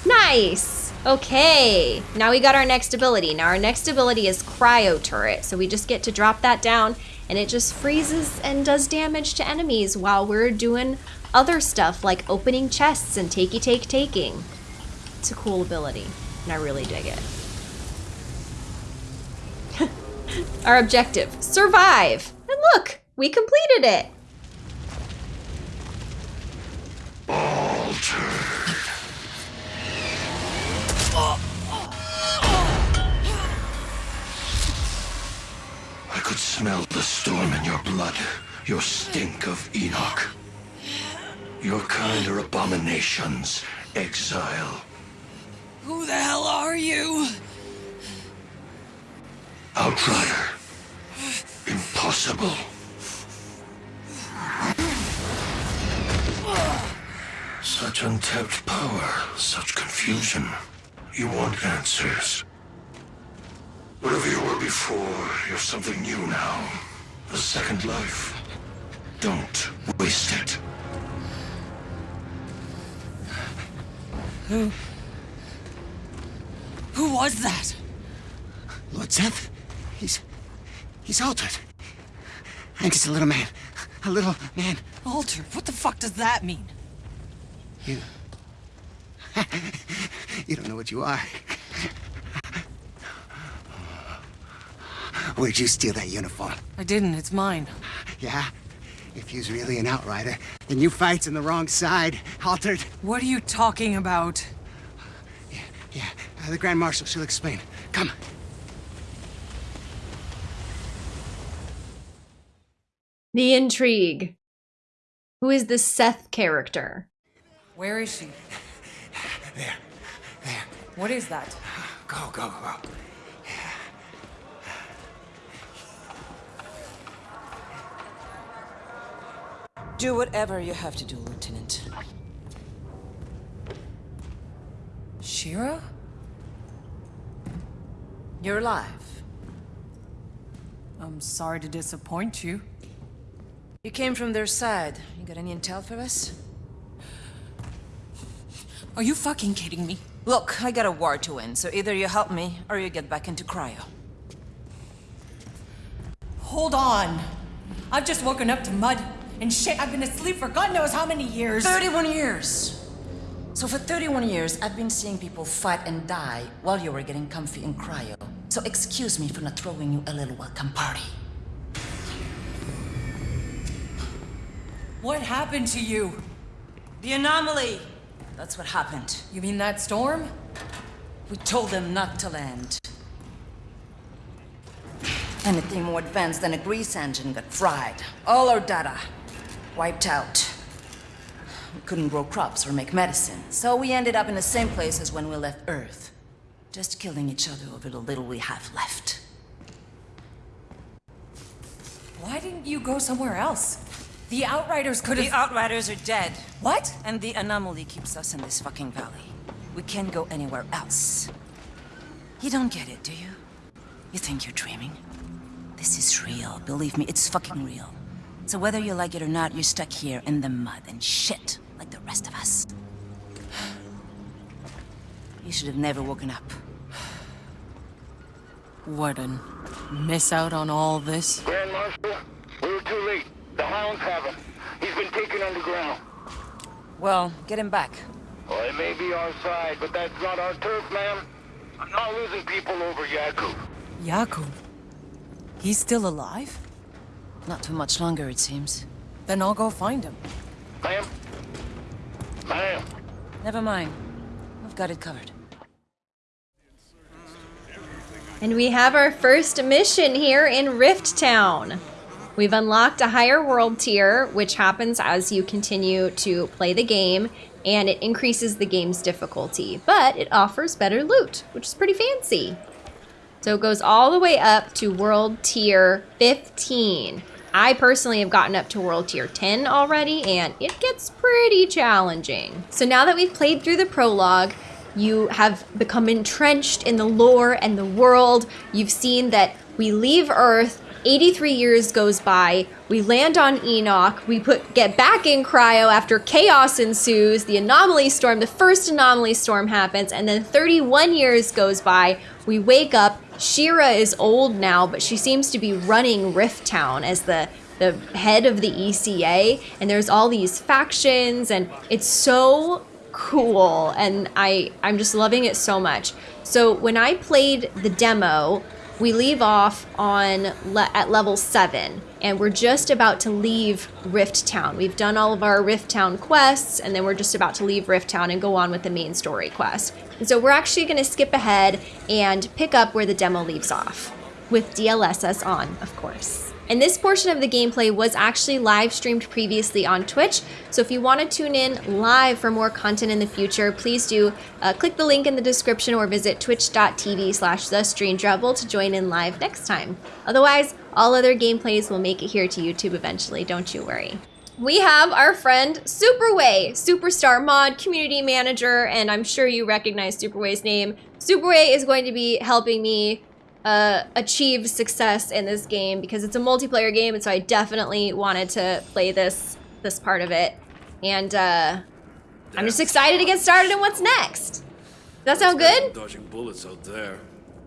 Nice! Okay, now we got our next ability. Now our next ability is Cryo Turret, so we just get to drop that down and it just freezes and does damage to enemies while we're doing other stuff like opening chests and takey take taking. It's a cool ability, and I really dig it. our objective, survive! And look, we completed it! I could smell the storm in your blood, your stink of Enoch. Your kind are abominations, exile. Who the hell are you? Outrider. Impossible. Such untapped power, such confusion. You want answers. Whatever you were before, you're something new now. A second life. Don't waste it. Who? Who was that? Lord Seth? He's... he's altered. And he's a little man. A little man. Alter? What the fuck does that mean? You... you don't know what you are. Where'd you steal that uniform? I didn't, it's mine. Yeah? If you's really an outrider, then you fights on the wrong side, altered. What are you talking about? Yeah, uh, the Grand Marshal, she'll explain. Come. The intrigue. Who is the Seth character? Where is she? There. There. What is that? Go, go, go. Do whatever you have to do, Lieutenant. Shira? You're alive. I'm sorry to disappoint you. You came from their side. You got any intel for us? Are you fucking kidding me? Look, I got a war to win, so either you help me, or you get back into cryo. Hold on. I've just woken up to mud and shit. I've been asleep for God knows how many years. 31 years! So for 31 years, I've been seeing people fight and die while you were getting comfy in cryo. So excuse me for not throwing you a little welcome party. What happened to you? The anomaly! That's what happened. You mean that storm? We told them not to land. Anything more advanced than a grease engine got fried. All our data wiped out. We couldn't grow crops or make medicine, so we ended up in the same place as when we left Earth. Just killing each other over the little we have left. Why didn't you go somewhere else? The Outriders could have- The Outriders are dead. What? And the anomaly keeps us in this fucking valley. We can't go anywhere else. You don't get it, do you? You think you're dreaming? This is real. Believe me, it's fucking real. So whether you like it or not, you're stuck here in the mud and shit like the rest of us. You should have never woken up. Warden, miss out on all this? Grand Marshal, we were too late. The hounds have him. He's been taken underground. Well, get him back. Well, it may be our side, but that's not our turf, ma'am. I'm not losing people over Jakub. Jakub? He's still alive? Not too much longer, it seems. Then I'll go find him. Ma'am? Ma'am? Never mind. We've got it covered. And we have our first mission here in Rift Town. We've unlocked a higher world tier, which happens as you continue to play the game, and it increases the game's difficulty, but it offers better loot, which is pretty fancy. So it goes all the way up to world tier 15. I personally have gotten up to world tier 10 already, and it gets pretty challenging. So now that we've played through the prologue, you have become entrenched in the lore and the world. You've seen that we leave Earth 83 years goes by. We land on Enoch. We put get back in cryo after chaos ensues. The anomaly storm, the first anomaly storm happens, and then 31 years goes by. We wake up. Shira is old now, but she seems to be running Rift Town as the the head of the ECA, and there's all these factions, and it's so cool, and I I'm just loving it so much. So when I played the demo, we leave off on le at level 7 and we're just about to leave Rift Town. We've done all of our Rift Town quests and then we're just about to leave Rift Town and go on with the main story quest. So we're actually going to skip ahead and pick up where the demo leaves off with DLSS on, of course. And this portion of the gameplay was actually live streamed previously on Twitch. So if you want to tune in live for more content in the future, please do uh, click the link in the description or visit twitch.tv slash the to join in live next time. Otherwise, all other gameplays will make it here to YouTube eventually, don't you worry. We have our friend Superway, Superstar Mod Community Manager, and I'm sure you recognize Superway's name. Superway is going to be helping me uh, achieve success in this game because it's a multiplayer game, and so I definitely wanted to play this this part of it. And uh, I'm just excited to get started and what's next. Does that sound good? Dodging bullets out there.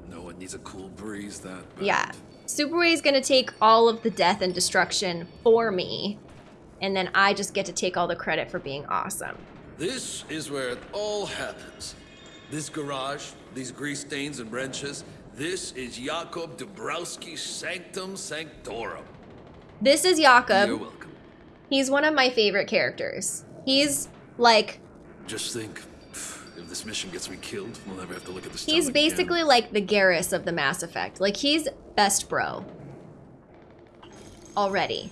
No one needs a cool breeze that bad. Yeah. Superway is gonna take all of the death and destruction for me, and then I just get to take all the credit for being awesome. This is where it all happens. This garage, these grease stains and wrenches, this is Jakub Dabrowski's Sanctum Sanctorum. This is Jakub. You're welcome. He's one of my favorite characters. He's like Just think, if this mission gets me killed, we'll never have to look at this. he's town basically like the Garrus of the Mass Effect. Like he's best bro. Already.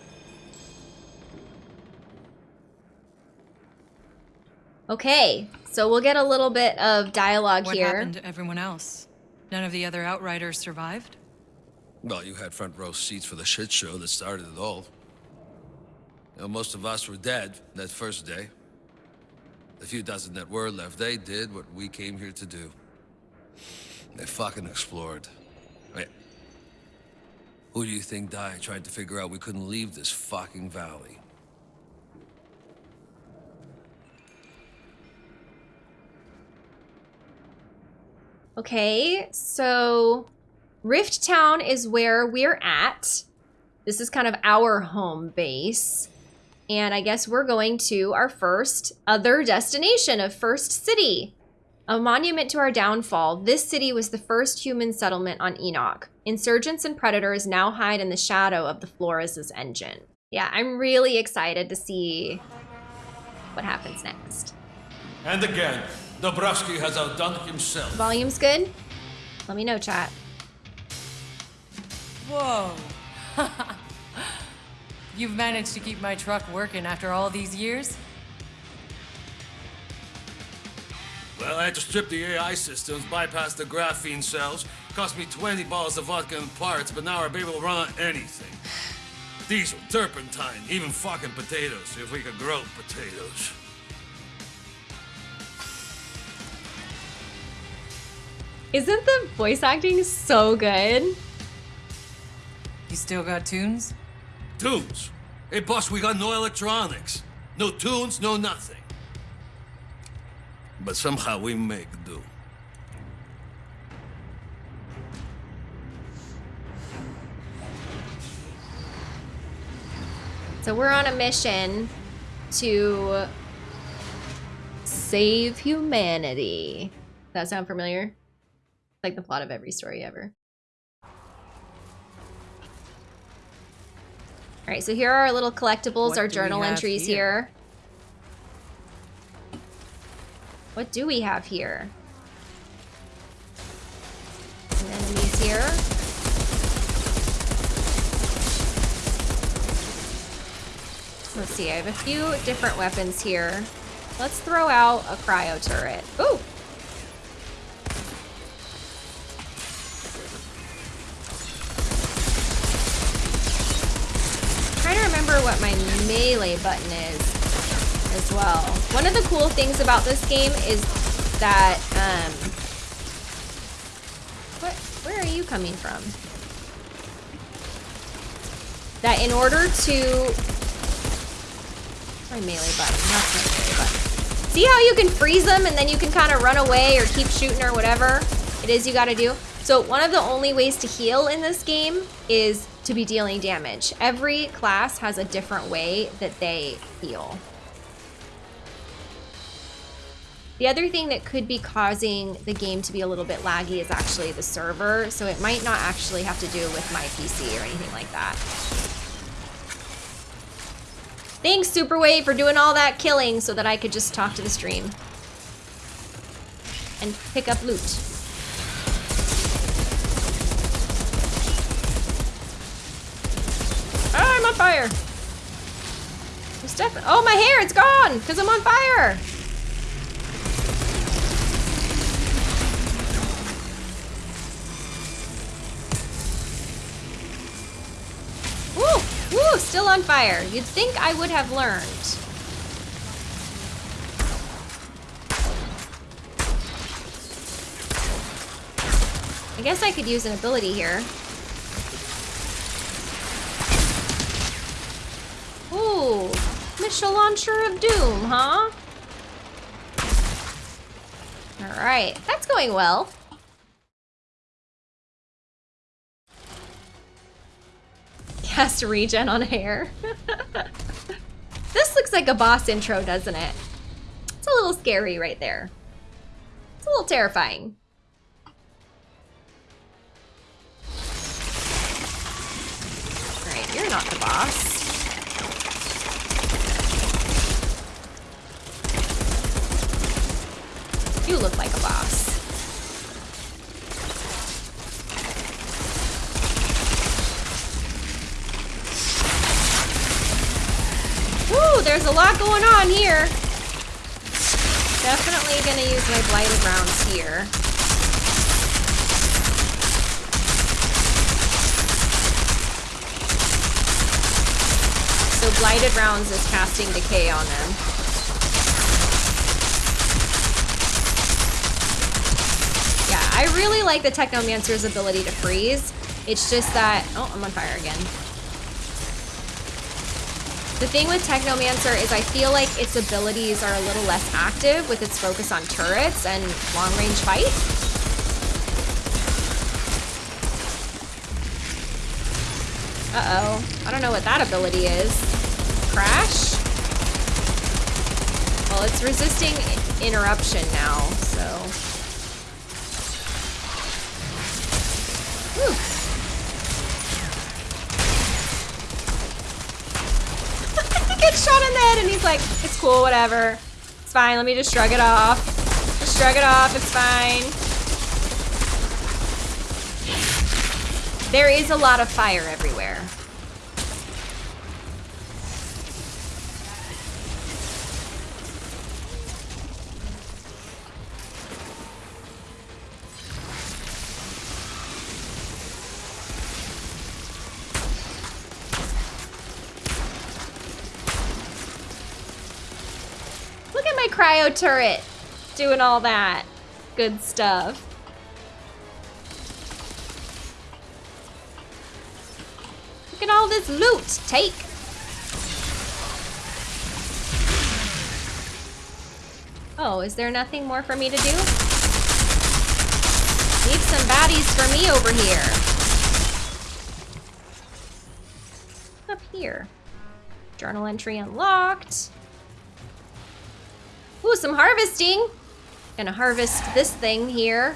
Okay, so we'll get a little bit of dialogue What here. happened to everyone else? None of the other Outriders survived? Well, you had front row seats for the shit show that started it all. You know, most of us were dead that first day. The few dozen that were left, they did what we came here to do. They fucking explored. Wait. Who do you think died trying to figure out we couldn't leave this fucking valley? Okay, so Rift Town is where we're at. This is kind of our home base. And I guess we're going to our first other destination of First City. A monument to our downfall, this city was the first human settlement on Enoch. Insurgents and predators now hide in the shadow of the Flores' engine. Yeah, I'm really excited to see what happens next. And again, Dabrowski has outdone himself. Volume's good? Let me know, chat. Whoa. You've managed to keep my truck working after all these years? Well, I had to strip the AI systems, bypass the graphene cells. Cost me 20 bottles of vodka and parts, but now we're able to run on anything. Diesel, turpentine, even fucking potatoes, if we could grow potatoes. Isn't the voice acting so good? You still got tunes? Tunes? Hey, boss, we got no electronics. No tunes, no nothing. But somehow we make do. So we're on a mission to save humanity. That sound familiar? Like the plot of every story ever. All right, so here are our little collectibles, What our journal entries here? here. What do we have here? Some enemies here. Let's see, I have a few different weapons here. Let's throw out a cryo turret. Ooh! What my melee button is as well. One of the cool things about this game is that, um, what, where are you coming from? That in order to, my melee button, that's my melee button. See how you can freeze them and then you can kind of run away or keep shooting or whatever it is you gotta do? So one of the only ways to heal in this game is to be dealing damage. Every class has a different way that they heal. The other thing that could be causing the game to be a little bit laggy is actually the server, so it might not actually have to do with my PC or anything like that. Thanks, Superway, for doing all that killing so that I could just talk to the stream. And pick up loot. Fire. Oh, my hair, it's gone because I'm on fire. Woo! Woo! Still on fire. You'd think I would have learned. I guess I could use an ability here. Ooh, missile launcher of doom, huh? All right, that's going well. Cast regen on hair. this looks like a boss intro, doesn't it? It's a little scary right there. It's a little terrifying. All right, you're not the boss. You look like a boss. Woo, there's a lot going on here. Definitely gonna use my blighted rounds here. So blighted rounds is casting decay on them. Yeah, I really like the Technomancer's ability to freeze. It's just that, oh, I'm on fire again. The thing with Technomancer is I feel like its abilities are a little less active with its focus on turrets and long-range fight. Uh-oh. I don't know what that ability is. Crash? Well, it's resisting interruption now, so... Whew. he and he's like, it's cool, whatever. It's fine, let me just shrug it off. Just shrug it off, it's fine. There is a lot of fire everywhere. Turret doing all that good stuff. Look at all this loot. Take. Oh, is there nothing more for me to do? Leave some baddies for me over here. Up here. Journal entry unlocked. Ooh, some harvesting. Gonna harvest this thing here.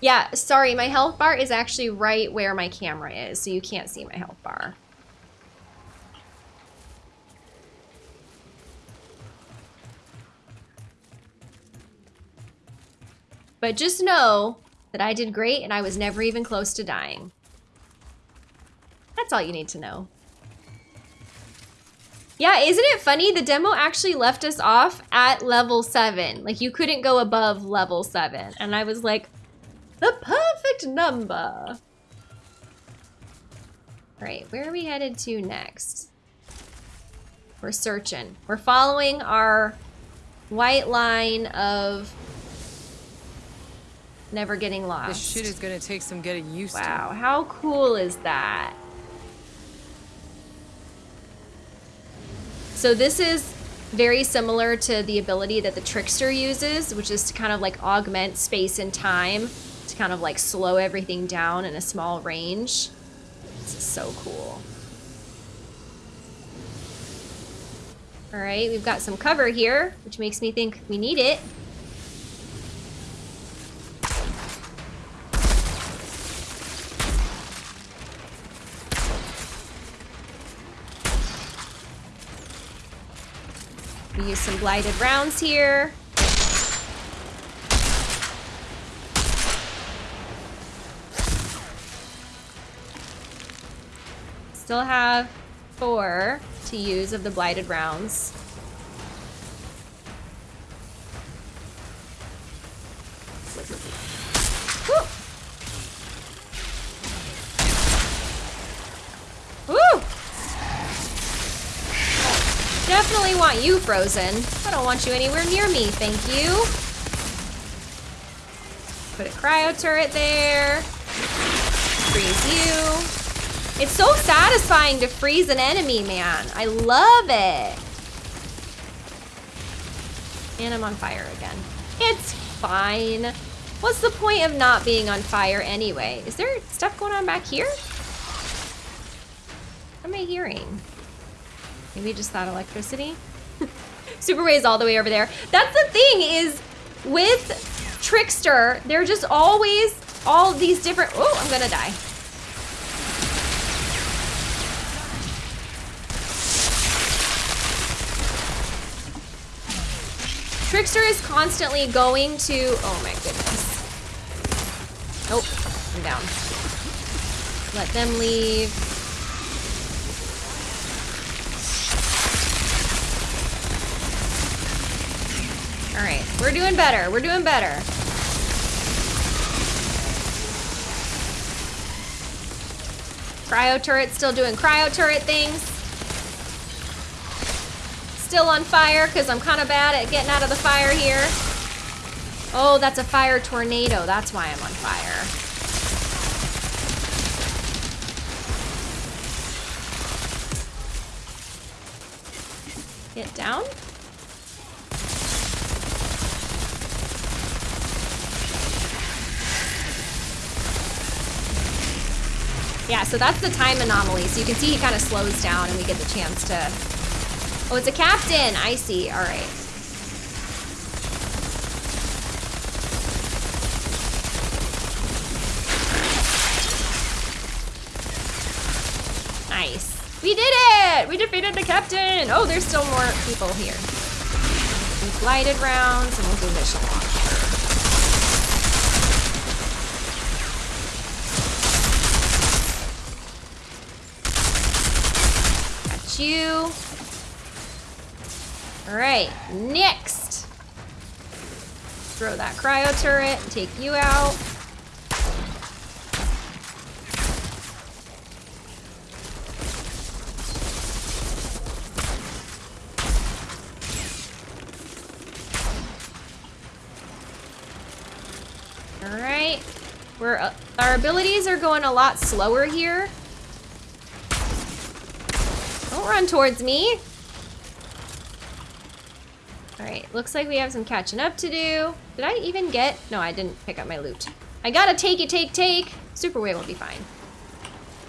Yeah, sorry, my health bar is actually right where my camera is, so you can't see my health bar. But just know that I did great and I was never even close to dying. That's all you need to know. Yeah, isn't it funny? The demo actually left us off at level 7. Like, you couldn't go above level 7. And I was like, the perfect number. All right, where are we headed to next? We're searching. We're following our white line of never getting lost. This shit is gonna take some getting used wow, to. Wow, how cool is that? So this is very similar to the ability that the Trickster uses, which is to kind of like augment space and time to kind of like slow everything down in a small range. This is so cool. All right, we've got some cover here, which makes me think we need it. Use some blighted rounds here. Still have four to use of the blighted rounds. Frozen. I don't want you anywhere near me, thank you. Put a cryo turret there. Freeze you. It's so satisfying to freeze an enemy, man. I love it. And I'm on fire again. It's fine. What's the point of not being on fire anyway? Is there stuff going on back here? What am I hearing? Maybe just that electricity? Superway is all the way over there. That's the thing is with Trickster, they're just always all these different, oh, I'm gonna die. Trickster is constantly going to, oh my goodness. Nope, I'm down. Let them leave. We're doing better. We're doing better. Cryo turret still doing cryo turret things. Still on fire because I'm kind of bad at getting out of the fire here. Oh, that's a fire tornado. That's why I'm on fire. Get down. Yeah, so that's the time anomaly. So you can see he kind of slows down and we get the chance to... Oh, it's a captain. I see. All right. Nice. We did it! We defeated the captain! Oh, there's still more people here. We glided rounds and we'll do mission. You. Alright, next! Throw that cryo turret take you out. Alright. We're, uh, our abilities are going a lot slower here. Don't run towards me. Alright, looks like we have some catching up to do. Did I even get... No, I didn't pick up my loot. I gotta take it, take, take. Superway will be fine.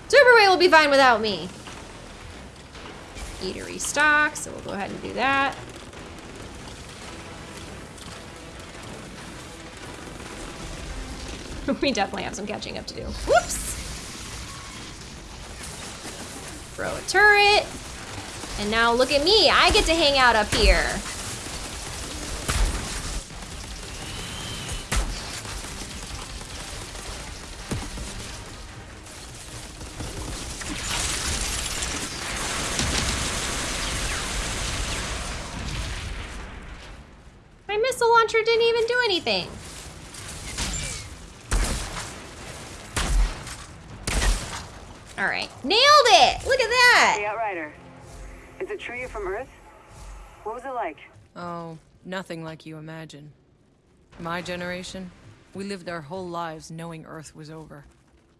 Superway will be fine without me. Eatery stock, so we'll go ahead and do that. we definitely have some catching up to do. Whoops! Throw a turret. And now look at me, I get to hang out up here. My missile launcher didn't even do anything. Nothing like you imagine. My generation, we lived our whole lives knowing Earth was over.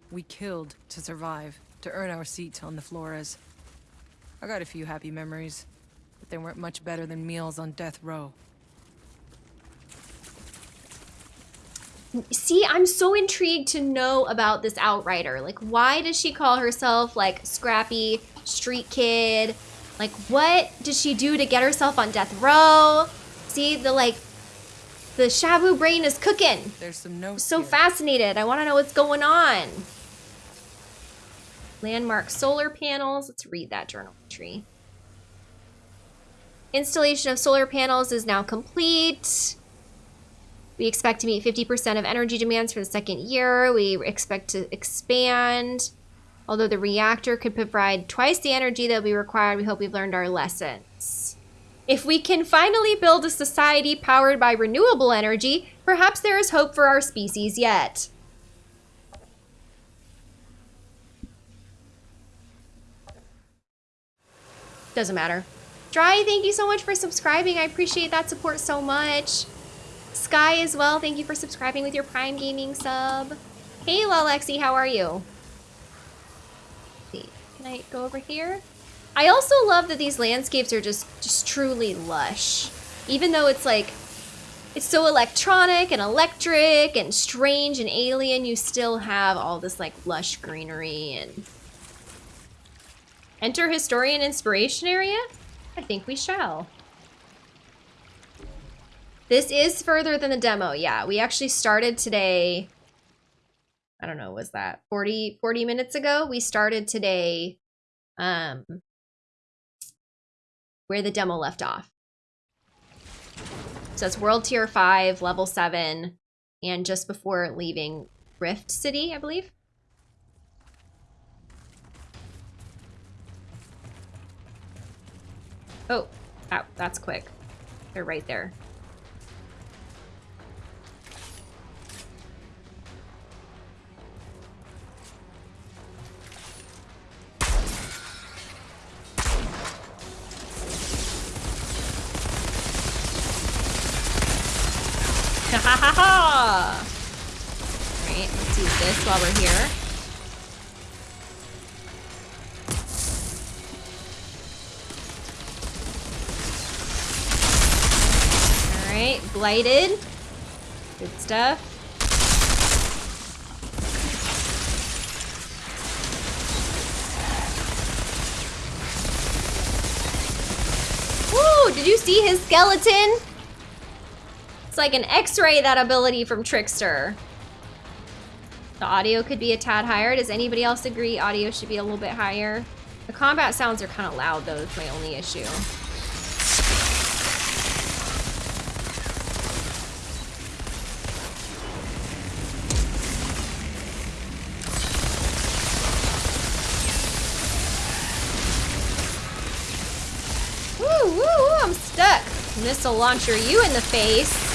We killed to survive, to earn our seat on the Flores. I got a few happy memories, but they weren't much better than meals on death row. See, I'm so intrigued to know about this Outrider. Like, why does she call herself, like, scrappy street kid? Like, what did she do to get herself on death row? See, the, like, the Shabu brain is cooking. There's some notes So here. fascinated. I want to know what's going on. Landmark solar panels. Let's read that journal entry. Installation of solar panels is now complete. We expect to meet 50% of energy demands for the second year. We expect to expand. Although the reactor could provide twice the energy that we be required, we hope we've learned our lessons. If we can finally build a society powered by renewable energy, perhaps there is hope for our species yet. Doesn't matter. Dry, thank you so much for subscribing. I appreciate that support so much. Sky as well, thank you for subscribing with your Prime Gaming sub. Hey, Lalexi, how are you? see, can I go over here? I also love that these landscapes are just, just truly lush. Even though it's like, it's so electronic and electric and strange and alien, you still have all this like lush greenery and... Enter Historian Inspiration Area? I think we shall. This is further than the demo. Yeah, we actually started today. I don't know, was that 40, 40 minutes ago? We started today um, where the demo left off. So it's World Tier 5, Level 7, and just before leaving Rift City, I believe. Oh, ow, that's quick. They're right there. Alright, let's use this while we're here. Alright, blighted. Good stuff. Did you see his skeleton? It's like an x-ray, that ability from Trickster. The audio could be a tad higher. Does anybody else agree audio should be a little bit higher? The combat sounds are kind of loud though, that's my only issue. Woo, woo, woo, I'm stuck. Missile launcher you in the face.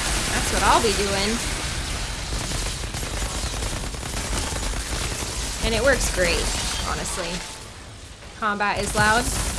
That's what I'll be doing. And it works great, honestly. Combat is loud.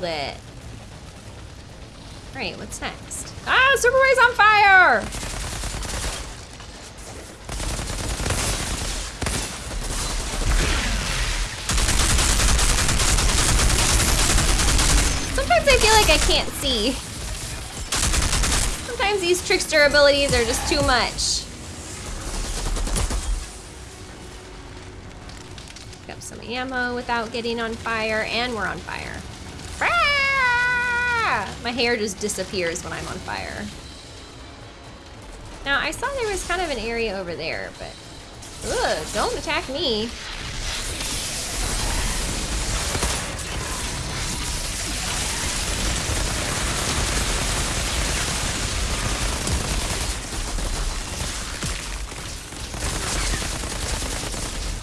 Nailed it. Great, what's next? Ah, superboy's on fire! Sometimes I feel like I can't see. Sometimes these trickster abilities are just too much. Pick up some ammo without getting on fire, and we're on fire. Ah! My hair just disappears when I'm on fire. Now, I saw there was kind of an area over there, but... Ugh, don't attack me.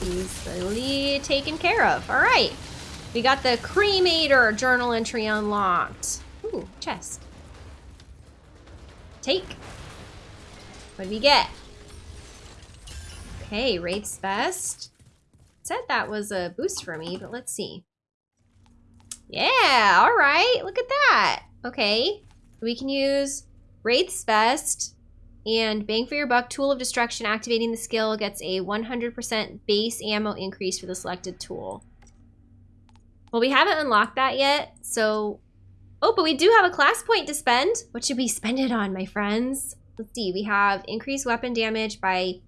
Easily taken care of. All right. We got the cremator journal entry unlocked. Ooh, chest. Take. What do we get? Okay, Wraith's Vest. Said that was a boost for me, but let's see. Yeah, all right. Look at that. Okay. We can use Wraith's Vest and Bang for Your Buck Tool of Destruction. Activating the skill gets a 100% base ammo increase for the selected tool. Well, we haven't unlocked that yet, so... Oh, but we do have a class point to spend. What should we spend it on, my friends? Let's see. We have increased weapon damage by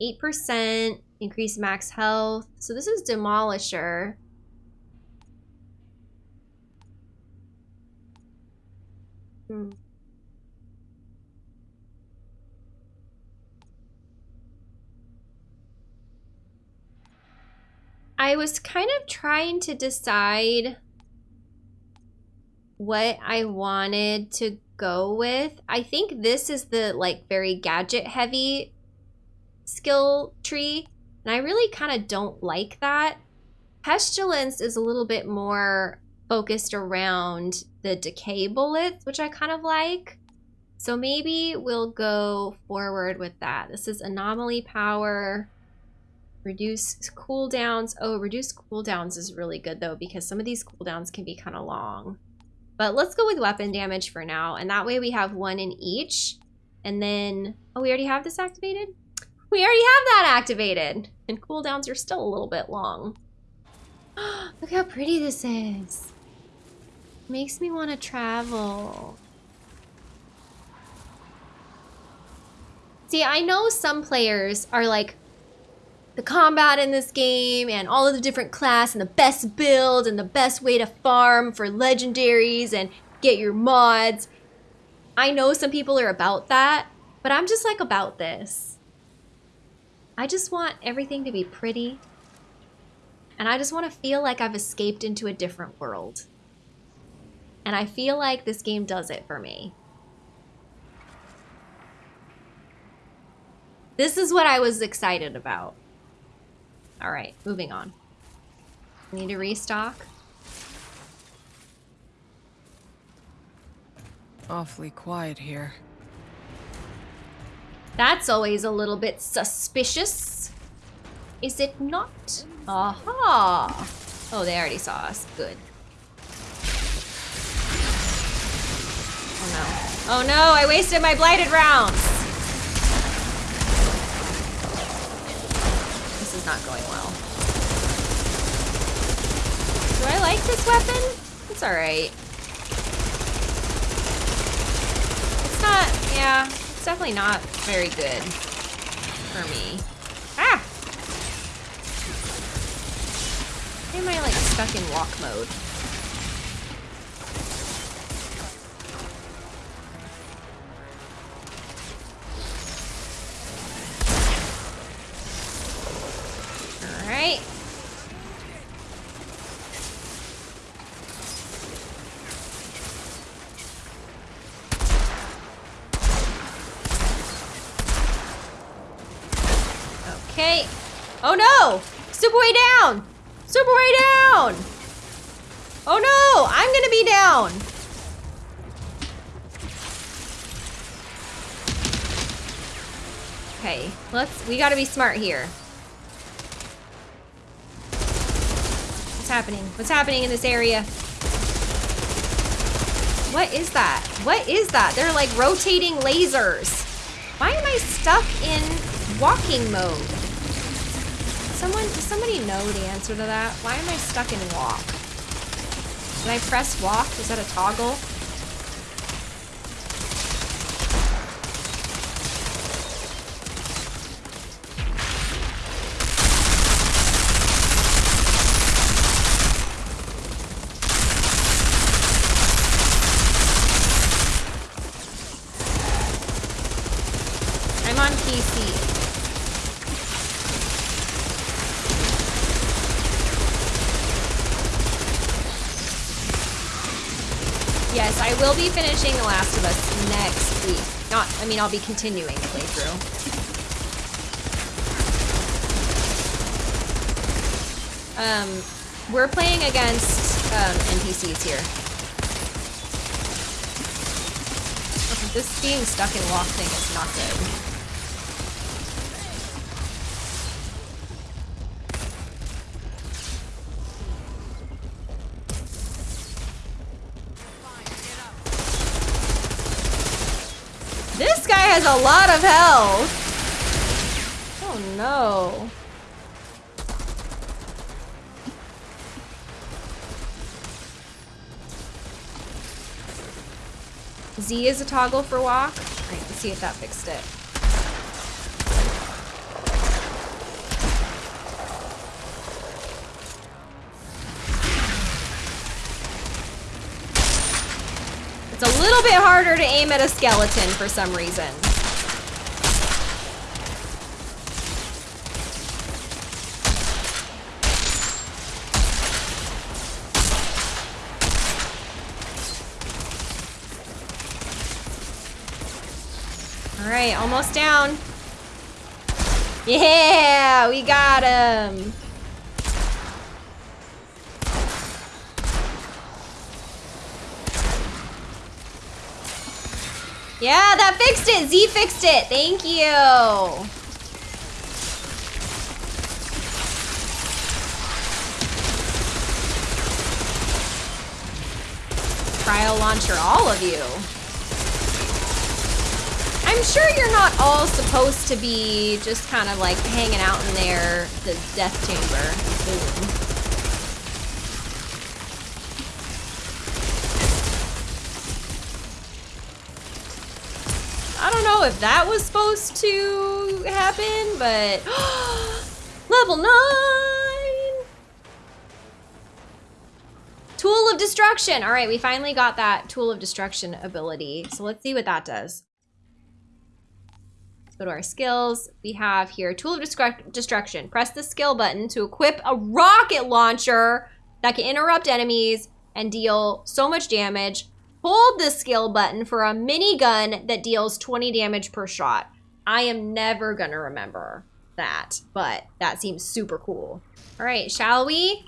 8%, increased max health. So this is Demolisher. Hmm. I was kind of trying to decide what I wanted to go with. I think this is the like very gadget heavy skill tree. And I really kind of don't like that. Pestilence is a little bit more focused around the decay bullets, which I kind of like. So maybe we'll go forward with that. This is anomaly power. Reduce cooldowns. Oh, reduce cooldowns is really good though because some of these cooldowns can be kind of long. But let's go with weapon damage for now. And that way we have one in each. And then, oh, we already have this activated? We already have that activated. And cooldowns are still a little bit long. Look how pretty this is. Makes me want to travel. See, I know some players are like, the combat in this game and all of the different class and the best build and the best way to farm for legendaries and get your mods. I know some people are about that, but I'm just like about this. I just want everything to be pretty. And I just want to feel like I've escaped into a different world. And I feel like this game does it for me. This is what I was excited about. All right, moving on. Need to restock. Awfully quiet here. That's always a little bit suspicious. Is it not? Aha! Oh, they already saw us. Good. Oh no. Oh no, I wasted my blighted rounds! Is not going well. Do I like this weapon? It's alright. It's not, yeah, it's definitely not very good for me. Ah! Why am I like stuck in walk mode? right. Okay. Oh no! Superway down! Superway down! Oh no! I'm gonna be down! Okay, let's, we gotta be smart here. What's happening? What's happening in this area? What is that? What is that? They're like rotating lasers. Why am I stuck in walking mode? Someone, does somebody know the answer to that? Why am I stuck in walk? Did I press walk? Is that a toggle? Yes, I will be finishing The Last of Us next week. Not, I mean, I'll be continuing playthrough. Um, we're playing against um, NPCs here. This being stuck in lock thing is not good. A lot of health. Oh no. Z is a toggle for walk. Let's see if that fixed it. It's a little bit harder to aim at a skeleton for some reason. All right, almost down. Yeah, we got him. Yeah, that fixed it. Z fixed it. Thank you. Cryo launcher, all of you. I'm sure you're not all supposed to be just kind of like hanging out in there, the death chamber. I don't know if that was supposed to happen, but level nine. Tool of destruction. All right, we finally got that tool of destruction ability. So let's see what that does. Go to our skills. We have here tool of Destruct destruction. Press the skill button to equip a rocket launcher that can interrupt enemies and deal so much damage. Hold the skill button for a minigun that deals 20 damage per shot. I am never gonna remember that, but that seems super cool. All right, shall we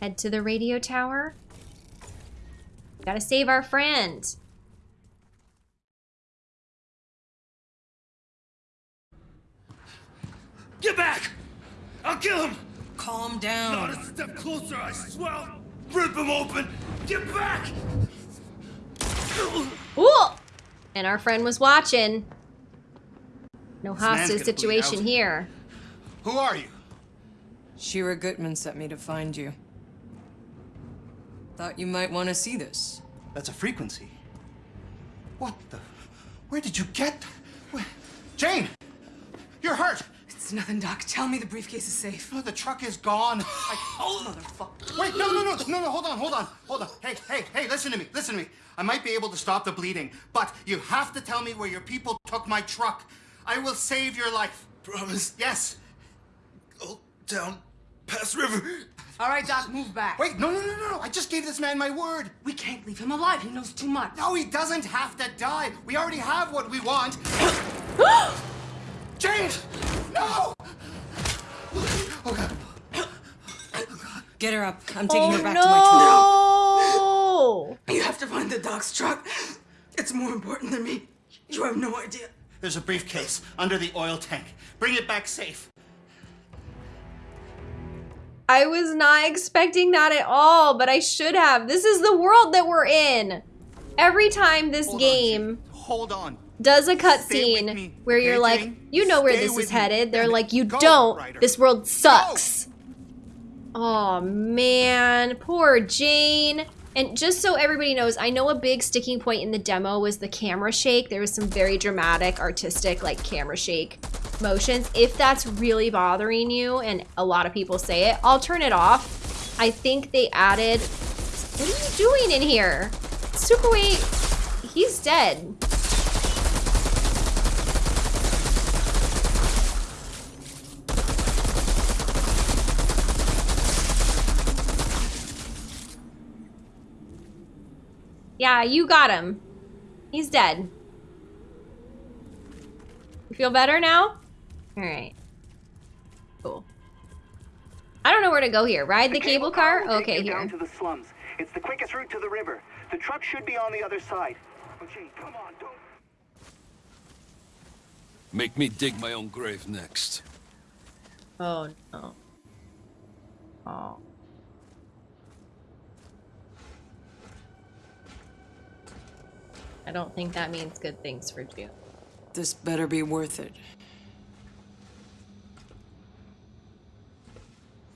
head to the radio tower? Gotta save our friend. Get back! I'll kill him! Calm down. Not a step closer, I swear I'll rip him open! Get back! Ooh! And our friend was watching. No This hostage situation here. Who are you? Shira Gutman sent me to find you. Thought you might want to see this. That's a frequency. What the? Where did you get? Where? Jane! You're hurt! It's nothing, Doc. Tell me the briefcase is safe. No, the truck is gone. I... Oh, motherfucker. Wait, no, no, no, no, no, hold on, hold on, hold on. Hey, hey, hey, listen to me, listen to me. I might be able to stop the bleeding, but you have to tell me where your people took my truck. I will save your life. Promise? Yes. Go down past river. All right, Doc, move back. Wait, no, no, no, no, no. I just gave this man my word. We can't leave him alive. He knows too much. No, he doesn't have to die. We already have what we want. James! No! Oh, God. Get her up. I'm taking Oh, her back to my truck. no! You have to find the Doc's truck. It's more important than me. You have no idea. There's a briefcase under the oil tank. Bring it back safe. I was not expecting that at all, but I should have. This is the world that we're in. Every time this Hold on, game Hold on. Does a cutscene where you're okay, like, Jane? you know where Stay this is me. headed. They're like, you Go, don't. Ryder. This world sucks. Oh man, poor Jane. And just so everybody knows, I know a big sticking point in the demo was the camera shake. There was some very dramatic, artistic, like camera shake motions. If that's really bothering you, and a lot of people say it, I'll turn it off. I think they added, what are you doing in here? Sukaway, he's dead. Yeah, you got him. He's dead. You feel better now? Alright. Cool. I don't know where to go here. Ride the, cable, car? will Okay, here. Down to the slums. It's the quickest route to the river. The truck should be on the other side. Oh, gee, come on, don't. Make me dig my own grave next. Oh, no. Oh. I don't think that means good things for June. This better be worth it.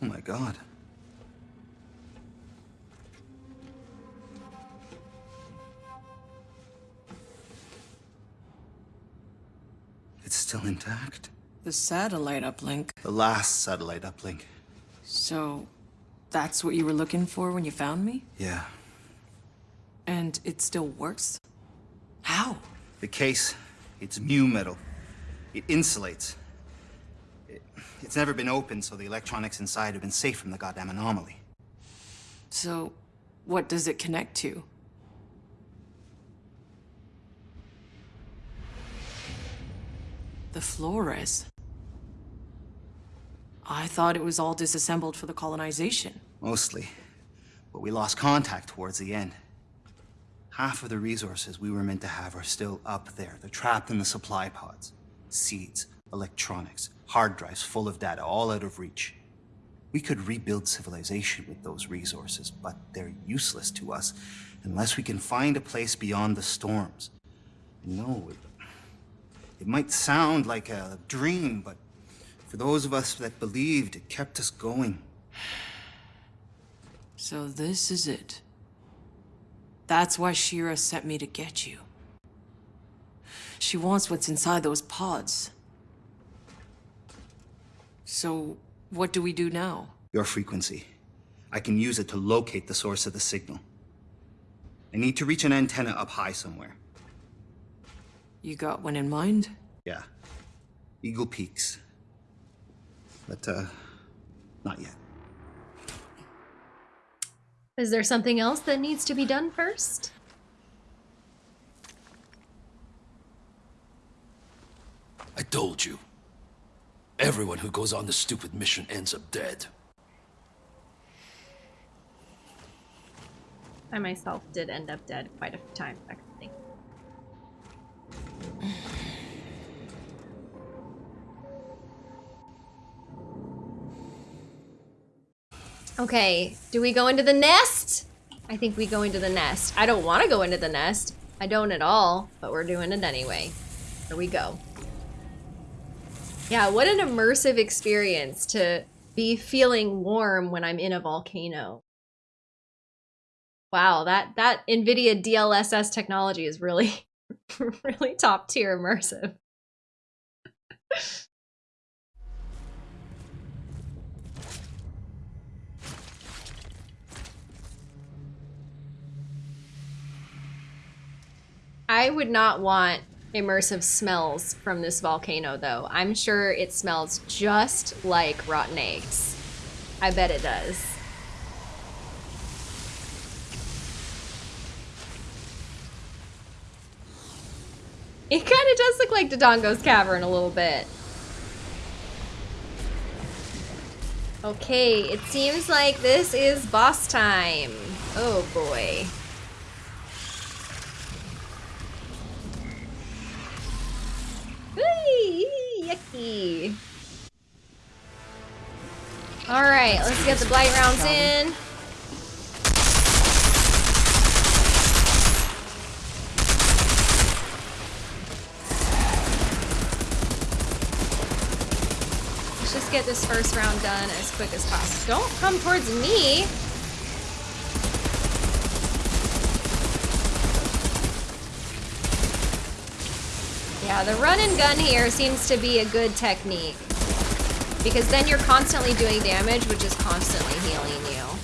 Oh my god. It's still intact. The satellite uplink. The last satellite uplink. So, that's what you were looking for when you found me? Yeah. And it still works? How? The case, it's mu metal. It insulates. It, it's never been opened, so the electronics inside have been safe from the goddamn anomaly. So, what does it connect to? The Flores. I thought it was all disassembled for the colonization. Mostly. But we lost contact towards the end. Half of the resources we were meant to have are still up there. They're trapped in the supply pods. Seeds, electronics, hard drives full of data, all out of reach. We could rebuild civilization with those resources, but they're useless to us unless we can find a place beyond the storms. No, it, it might sound like a dream, but for those of us that believed, it kept us going. So this is it. That's why Shira sent me to get you. She wants what's inside those pods. So, what do we do now? Your frequency. I can use it to locate the source of the signal. I need to reach an antenna up high somewhere. You got one in mind? Yeah. Eagle Peaks. But, uh, not yet. Is there something else that needs to be done first? I told you. Everyone who goes on this stupid mission ends up dead. I myself did end up dead quite a few times, actually. Okay, do we go into the nest? I think we go into the nest. I don't want to go into the nest. I don't at all, but we're doing it anyway. Here we go. Yeah, what an immersive experience to be feeling warm when I'm in a volcano. Wow, that, that NVIDIA DLSS technology is really, really top tier immersive. I would not want immersive smells from this volcano though. I'm sure it smells just like rotten eggs. I bet it does. It kind of does look like Dodongo's Cavern a little bit. Okay, it seems like this is boss time. Oh boy. Yucky. Alright, let's get the blight rounds in. Let's just get this first round done as quick as possible. Don't come towards me! Yeah, the run and gun here seems to be a good technique. Because then you're constantly doing damage, which is constantly healing you.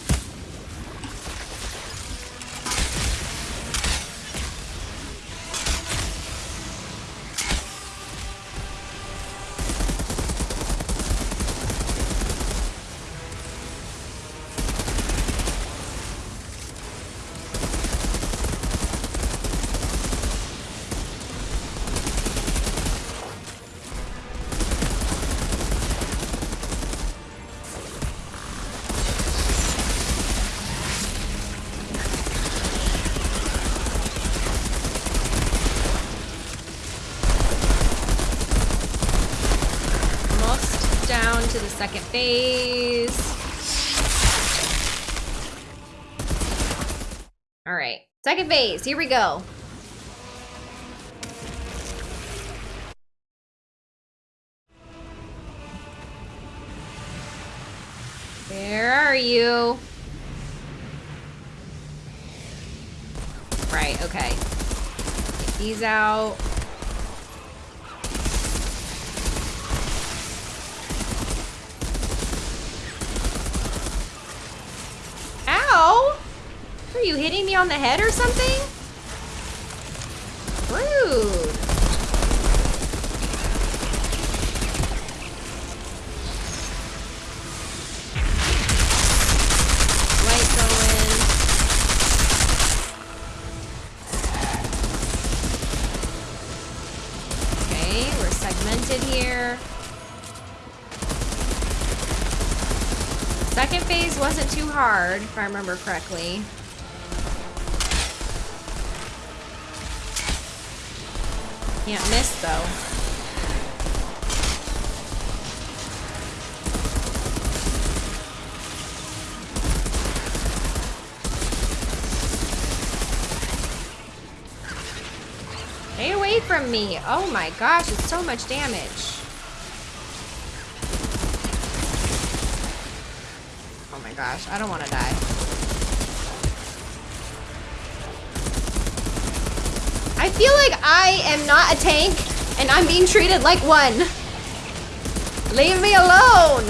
Second phase, here we go. Where are you? Right, okay. Get these out. Are you hitting me on the head or something? Rude. Light going. Okay, we're segmented here. Second phase wasn't too hard, if I remember correctly. Can't miss, though. Stay away from me. Oh my gosh, it's so much damage. Oh my gosh, I don't want to die. Feel like I am not a tank and I'm being treated like one. Leave me alone.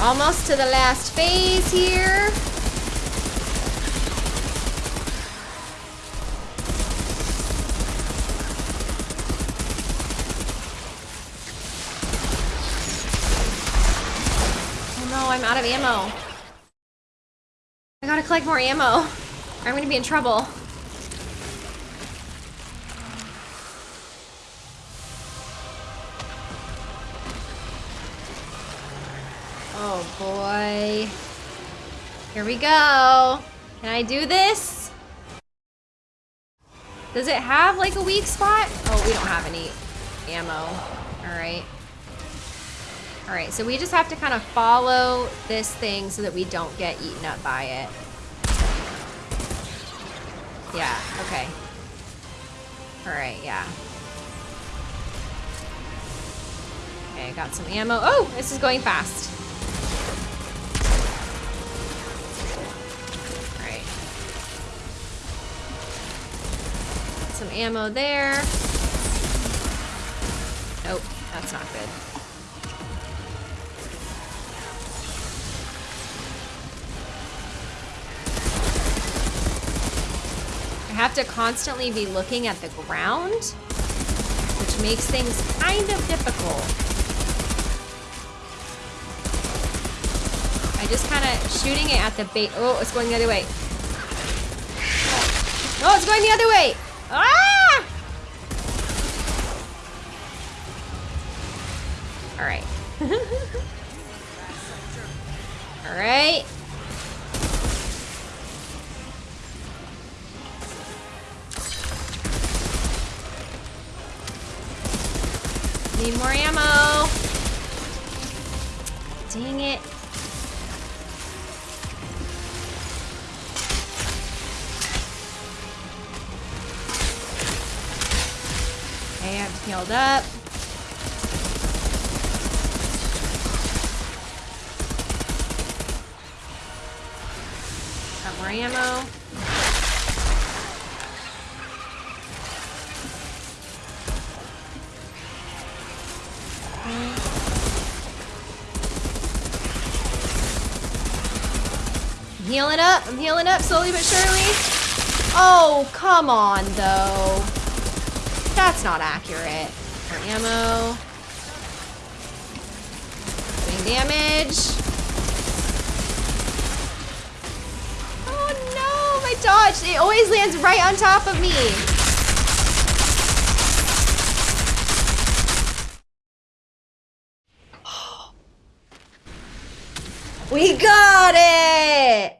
Almost to the last phase here. Oh no, I'm out of ammo. I more ammo. I'm gonna be in trouble. Oh boy. Here we go. Can I do this? Does it have like a weak spot? Oh, we don't have any ammo. All right. All right, so we just have to kind of follow this thing so that we don't get eaten up by it. Yeah, okay. All right, yeah. Okay, I got some ammo. Oh, this is going fast. All right. Some ammo there. Nope, that's not good. Have to constantly be looking at the ground, which makes things kind of difficult. I just kind of shooting it at the bait. Oh, it's going the other way. Oh, it's going the other way. Ah! All right. All right. Need more ammo. Dang it. Okay, I'm healed up. Got more ammo. healing up. I'm healing up slowly but surely. Oh, come on, though. That's not accurate. For ammo. Doing damage. Oh, no. My dodge. It always lands right on top of me. We got it!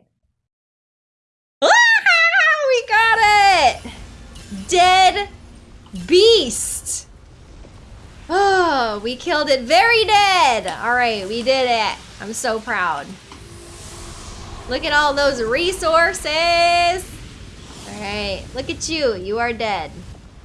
Beast! Oh, we killed it very dead! Alright, we did it. I'm so proud. Look at all those resources! Alright, look at you. You are dead.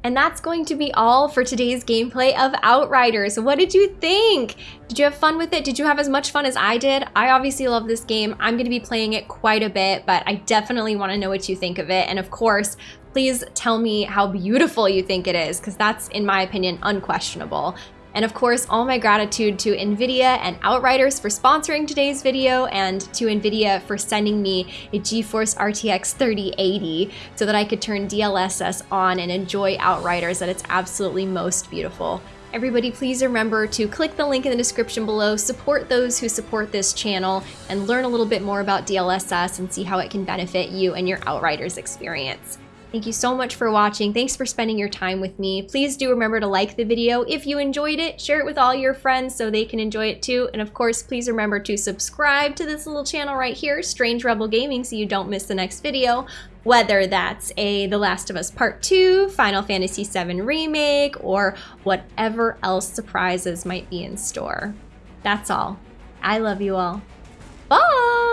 And that's going to be all for today's gameplay of Outriders. What did you think? Did you have fun with it? Did you have as much fun as I did? I obviously love this game. I'm going to be playing it quite a bit, but I definitely want to know what you think of it. And of course, please tell me how beautiful you think it is, because that's, in my opinion, unquestionable. And of course, all my gratitude to NVIDIA and Outriders for sponsoring today's video and to NVIDIA for sending me a GeForce RTX 3080 so that I could turn DLSS on and enjoy Outriders at its absolutely most beautiful. Everybody please remember to click the link in the description below, support those who support this channel, and learn a little bit more about DLSS and see how it can benefit you and your Outriders experience. Thank you so much for watching. Thanks for spending your time with me. Please do remember to like the video if you enjoyed it. Share it with all your friends so they can enjoy it too. And of course, please remember to subscribe to this little channel right here, Strange Rebel Gaming, so you don't miss the next video. Whether that's a The Last of Us Part 2, Final Fantasy VII Remake, or whatever else surprises might be in store. That's all. I love you all. Bye!